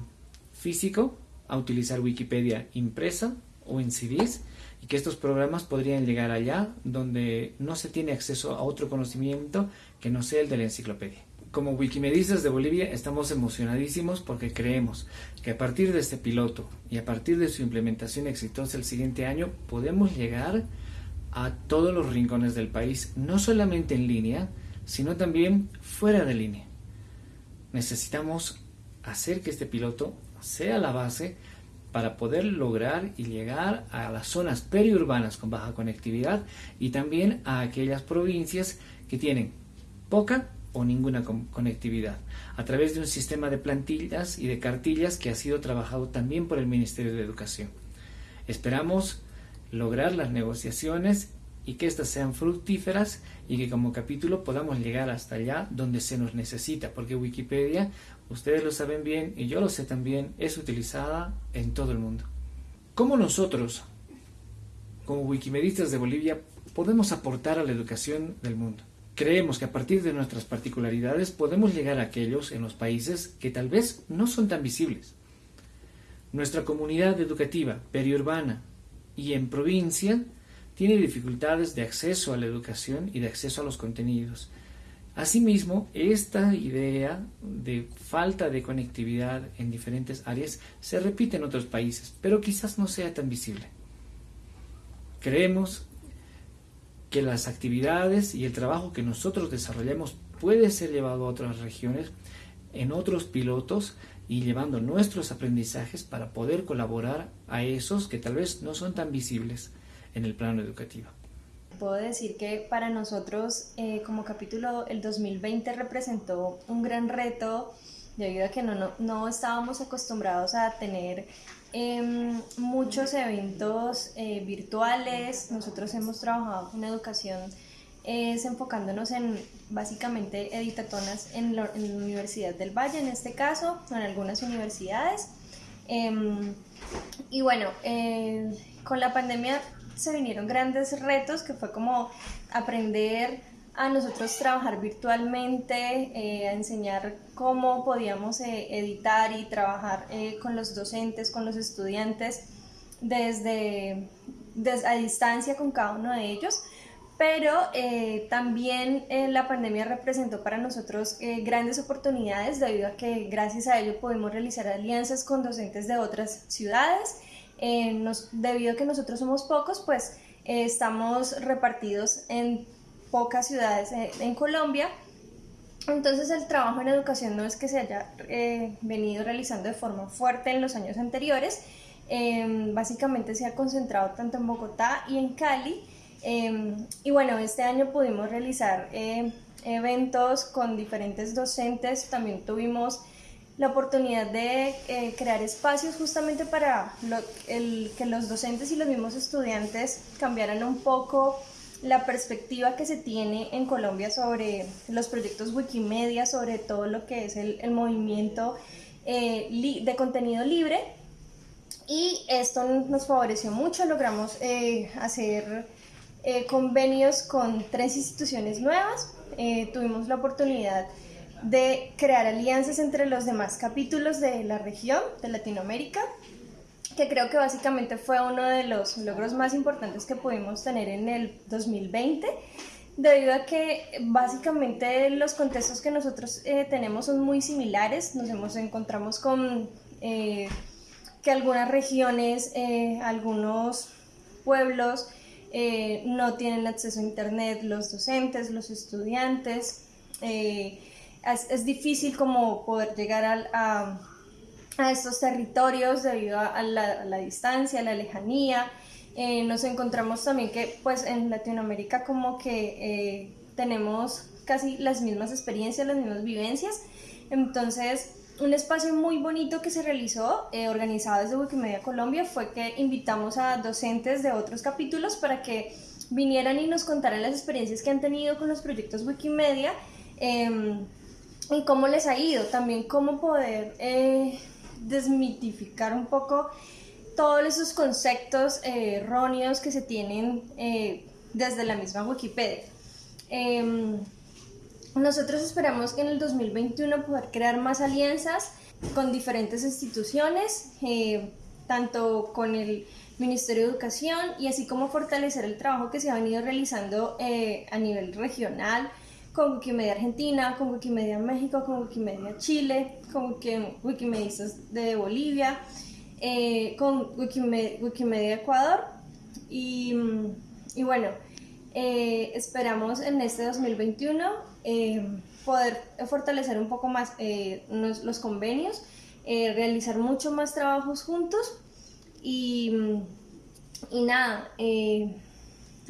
físico, a utilizar Wikipedia impresa o en CDs, y que estos programas podrían llegar allá donde no se tiene acceso a otro conocimiento que no sea el de la enciclopedia. Como Wikimedistas de Bolivia estamos emocionadísimos porque creemos que a partir de este piloto y a partir de su implementación exitosa el siguiente año podemos llegar a todos los rincones del país, no solamente en línea, sino también fuera de línea. Necesitamos hacer que este piloto sea la base para poder lograr y llegar a las zonas periurbanas con baja conectividad y también a aquellas provincias que tienen poca o ninguna conectividad, a través de un sistema de plantillas y de cartillas que ha sido trabajado también por el Ministerio de Educación. Esperamos lograr las negociaciones y que éstas sean fructíferas y que como capítulo podamos llegar hasta allá donde se nos necesita, porque Wikipedia, ustedes lo saben bien y yo lo sé también, es utilizada en todo el mundo. ¿Cómo nosotros, como wikimedistas de Bolivia, podemos aportar a la educación del mundo? Creemos que a partir de nuestras particularidades podemos llegar a aquellos en los países que tal vez no son tan visibles. Nuestra comunidad educativa periurbana y en provincia tiene dificultades de acceso a la educación y de acceso a los contenidos. Asimismo, esta idea de falta de conectividad en diferentes áreas se repite en otros países, pero quizás no sea tan visible. Creemos que las actividades y el trabajo que nosotros desarrollamos puede ser llevado a otras regiones, en otros pilotos y llevando nuestros aprendizajes para poder colaborar a esos que tal vez no son tan visibles en el plano educativo. Puedo decir que para nosotros eh, como capítulo el 2020 representó un gran reto debido a que no, no, no estábamos acostumbrados a tener Em, muchos eventos eh, virtuales. Nosotros hemos trabajado con educación es enfocándonos en básicamente editatonas en la, Universidad del Valle, en este caso, en algunas universidades. Em, y bueno, con la pandemia se vinieron grandes retos que fue como aprender a nosotros trabajar virtualmente, eh, a enseñar cómo podíamos eh, editar y trabajar eh, con los docentes, con los estudiantes, desde, a distancia con cada uno de ellos. Pero también la pandemia representó para nosotros grandes oportunidades debido a que gracias a ello pudimos realizar alianzas con docentes de otras ciudades. Debido a que nosotros somos pocos, pues estamos repartidos en pocas ciudades eh, en Colombia. Entonces el trabajo en educación no es que se haya eh, venido realizando de forma fuerte en los años anteriores, em, básicamente se ha concentrado tanto en Bogotá y en Cali. Em, y bueno, este año pudimos realizar em, eventos con diferentes docentes, también tuvimos la oportunidad de eh, crear espacios justamente para el, que los docentes y los mismos estudiantes cambiaran un poco la perspectiva que se tiene en Colombia sobre los proyectos Wikimedia, sobre todo lo que es el, movimiento eh, de contenido libre. Y esto nos favoreció mucho, logramos eh, hacer eh, convenios con tres instituciones nuevas, tuvimos la oportunidad de crear alianzas entre los demás capítulos de la región, de Latinoamérica, que creo que básicamente fue uno de los logros más importantes que pudimos tener en el 2020, debido a que básicamente los contextos que nosotros eh, tenemos son muy similares, nos hemos, encontramos con eh, que algunas regiones, eh, algunos pueblos no tienen acceso a internet, los docentes, los estudiantes, es, difícil como poder llegar a a estos territorios debido a la, distancia, a la lejanía. Eh, nos encontramos también que pues en Latinoamérica como que eh, tenemos casi las mismas experiencias, las mismas vivencias. Entonces, un espacio muy bonito que se realizó, eh, organizado desde Wikimedia Colombia, fue que invitamos a docentes de otros capítulos para que vinieran y nos contaran las experiencias que han tenido con los proyectos Wikimedia em, y cómo les ha ido, también cómo poder desmitificar un poco todos esos conceptos eh, erróneos que se tienen eh, desde la misma Wikipedia. Em, nosotros esperamos que en el 2021 poder crear más alianzas con diferentes instituciones, eh, tanto con el Ministerio de Educación y así como fortalecer el trabajo que se ha venido realizando a nivel regional con Wikimedia Argentina, con Wikimedia México, con Wikimedia Chile, con Wikimedistas de Bolivia, eh, con Wikimedia, Ecuador. Y, bueno, eh, esperamos en este 2021 eh, poder fortalecer un poco más los, convenios, realizar mucho más trabajos juntos y, y nada,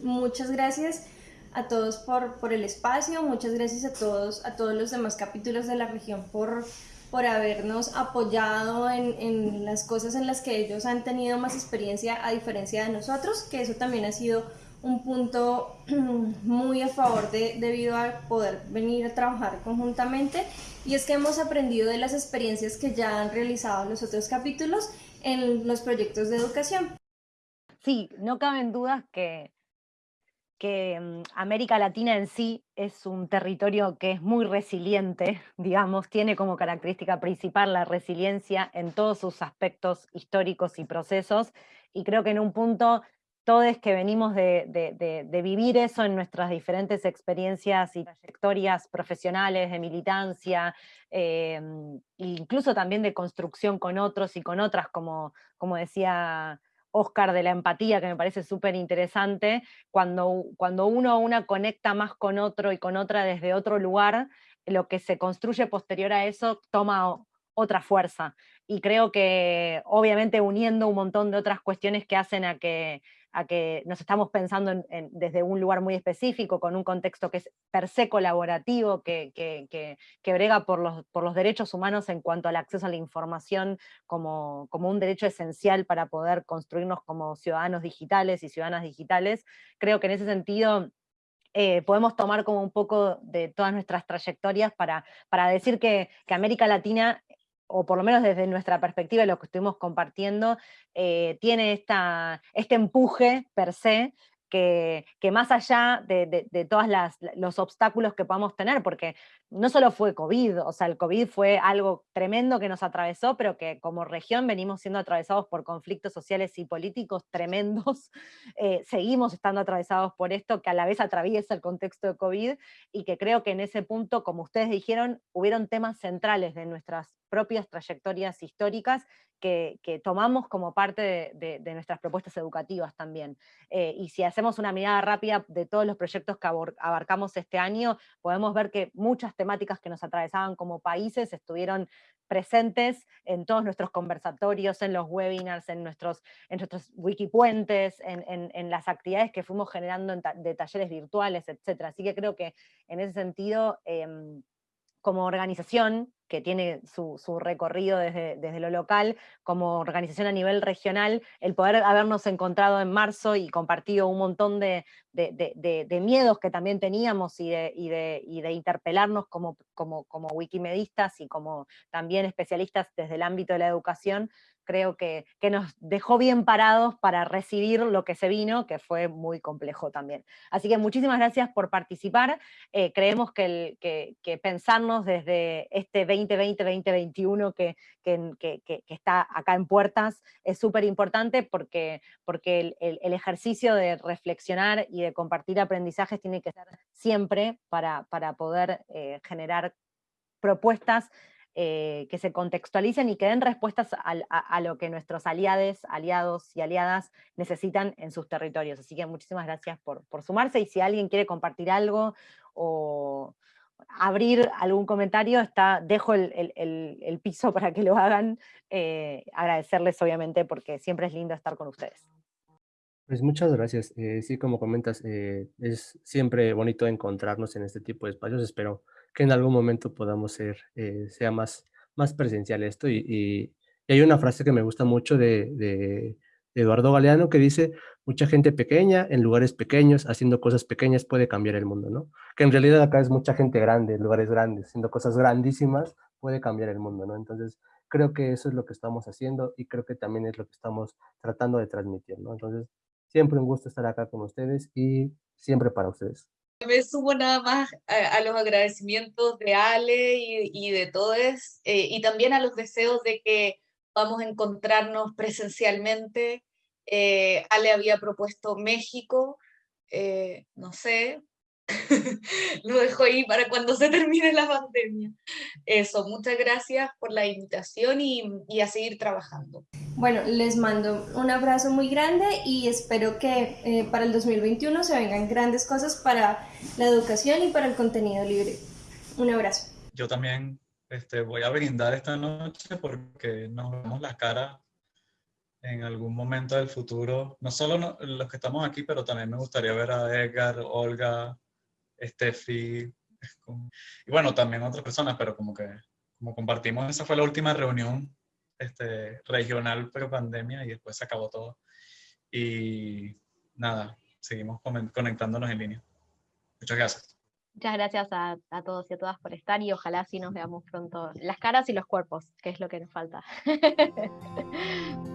muchas gracias a todos por, por el espacio, muchas gracias a todos, a todos los demás capítulos de la región por, por habernos apoyado en, en, las cosas en las que ellos han tenido más experiencia a diferencia de nosotros, que eso también ha sido un punto *clears throat* muy a favor de, debido a poder venir a trabajar conjuntamente y es que hemos aprendido de las experiencias que ya han realizado los otros capítulos en los proyectos de educación. Sí, no caben dudas que que mm, América Latina en sí es un territorio que es muy resiliente, *laughs* digamos, tiene como característica principal la resiliencia en todos sus aspectos históricos y procesos, y creo que en un punto todos que venimos de, vivir eso en nuestras diferentes experiencias y trayectorias profesionales, de militancia, eh, incluso también de construcción con otros y con otras, como, como decía Oscar de la empatía, que me parece súper interesante, cuando, cuando uno o una conecta más con otro y con otra desde otro lugar, lo que se construye posterior a eso toma otra fuerza. Y creo que obviamente uniendo un montón de otras cuestiones que hacen a que a que nos estamos pensando desde un lugar muy específico, con un contexto que es per se colaborativo, que, que, brega por los, por los, derechos humanos en cuanto al acceso a la información como, como, un derecho esencial para poder construirnos como ciudadanos digitales y ciudadanas digitales. Creo que en ese sentido eh, podemos tomar como un poco de todas nuestras trayectorias para, para decir que, que, América Latina o por lo menos desde nuestra perspectiva, lo que estuvimos compartiendo, eh, tiene esta, este empuje per se que, más allá de, de, todos los obstáculos que podamos tener, porque no solo fue COVID, o sea, el COVID fue algo tremendo que nos atravesó, pero que como región venimos siendo atravesados por conflictos sociales y políticos tremendos, *laughs* eh, seguimos estando atravesados por esto, que a la vez atraviesa el contexto de COVID, y que creo que en ese punto, como ustedes dijeron, hubieron temas centrales de nuestras propias trayectorias históricas que, tomamos como parte de, nuestras propuestas educativas también. Eh, y si hacemos una mirada rápida de todos los proyectos que abarcamos este año, podemos ver que muchas temáticas que nos atravesaban como países estuvieron presentes en todos nuestros conversatorios, en los webinars, en nuestros, en nuestros wikipuentes, en, las actividades que fuimos generando de talleres virtuales, etc. Así que creo que en ese sentido, em, como organización, que tiene su, recorrido desde, desde, lo local, como organización a nivel regional, el poder habernos encontrado en marzo y compartido un montón de, miedos que también teníamos y de, de interpelarnos como, como, como wikimedistas y como también especialistas desde el ámbito de la educación, creo que, nos dejó bien parados para recibir lo que se vino, que fue muy complejo también. Así que muchísimas gracias por participar. Eh, creemos que, que, pensarnos desde este 2020-2021 que, que, está acá en puertas es súper importante porque, porque el, ejercicio de reflexionar y de compartir aprendizajes tiene que ser siempre para, para poder eh, generar propuestas eh, que se contextualicen y que den respuestas a, lo que nuestros aliados, aliados y aliadas necesitan en sus territorios. Así que muchísimas gracias por, sumarse y si alguien quiere compartir algo o abrir algún comentario, está, dejo el, piso para que lo hagan. Eh, agradecerles obviamente porque siempre es lindo estar con ustedes. Pues muchas gracias. Eh, sí, como comentas, es siempre bonito encontrarnos en este tipo de espacios. Espero que en algún momento podamos ser, eh, sea más, más presencial esto. Y, hay una frase que me gusta mucho de, Eduardo Galeano que dice, mucha gente pequeña en lugares pequeños, haciendo cosas pequeñas puede cambiar el mundo, ¿no? Que en realidad acá es mucha gente grande, en lugares grandes, haciendo cosas grandísimas puede cambiar el mundo, ¿no? Entonces, creo que eso es lo que estamos haciendo y creo que también es lo que estamos tratando de transmitir, ¿no? Entonces, siempre un gusto estar acá con ustedes y siempre para ustedes me sumo nada más a, los agradecimientos de Ale y, de todos, eh, y también a los deseos de que vamos a encontrarnos presencialmente. Eh, Ale había propuesto México, eh, no sé, *laughs* lo dejo ahí para cuando se termine la pandemia. Eso, muchas gracias por la invitación y, y, a seguir trabajando. Bueno, les mando un abrazo muy grande y espero que eh, para el 2021 se vengan grandes cosas para la educación y para el contenido libre. Un abrazo. Yo también este, voy a brindar esta noche porque nos vemos la cara en algún momento del futuro, no solo los que estamos aquí, pero también me gustaría ver a Edgar, Olga, Steffi, y bueno, también otras personas, pero como que como compartimos, esa fue la última reunión este, regional pero pandemia y después se acabó todo. Y nada, seguimos conectándonos en línea. Muchas gracias. Muchas gracias a, a, todos y a todas por estar y ojalá sí nos veamos pronto las caras y los cuerpos, que es lo que nos falta. *laughs*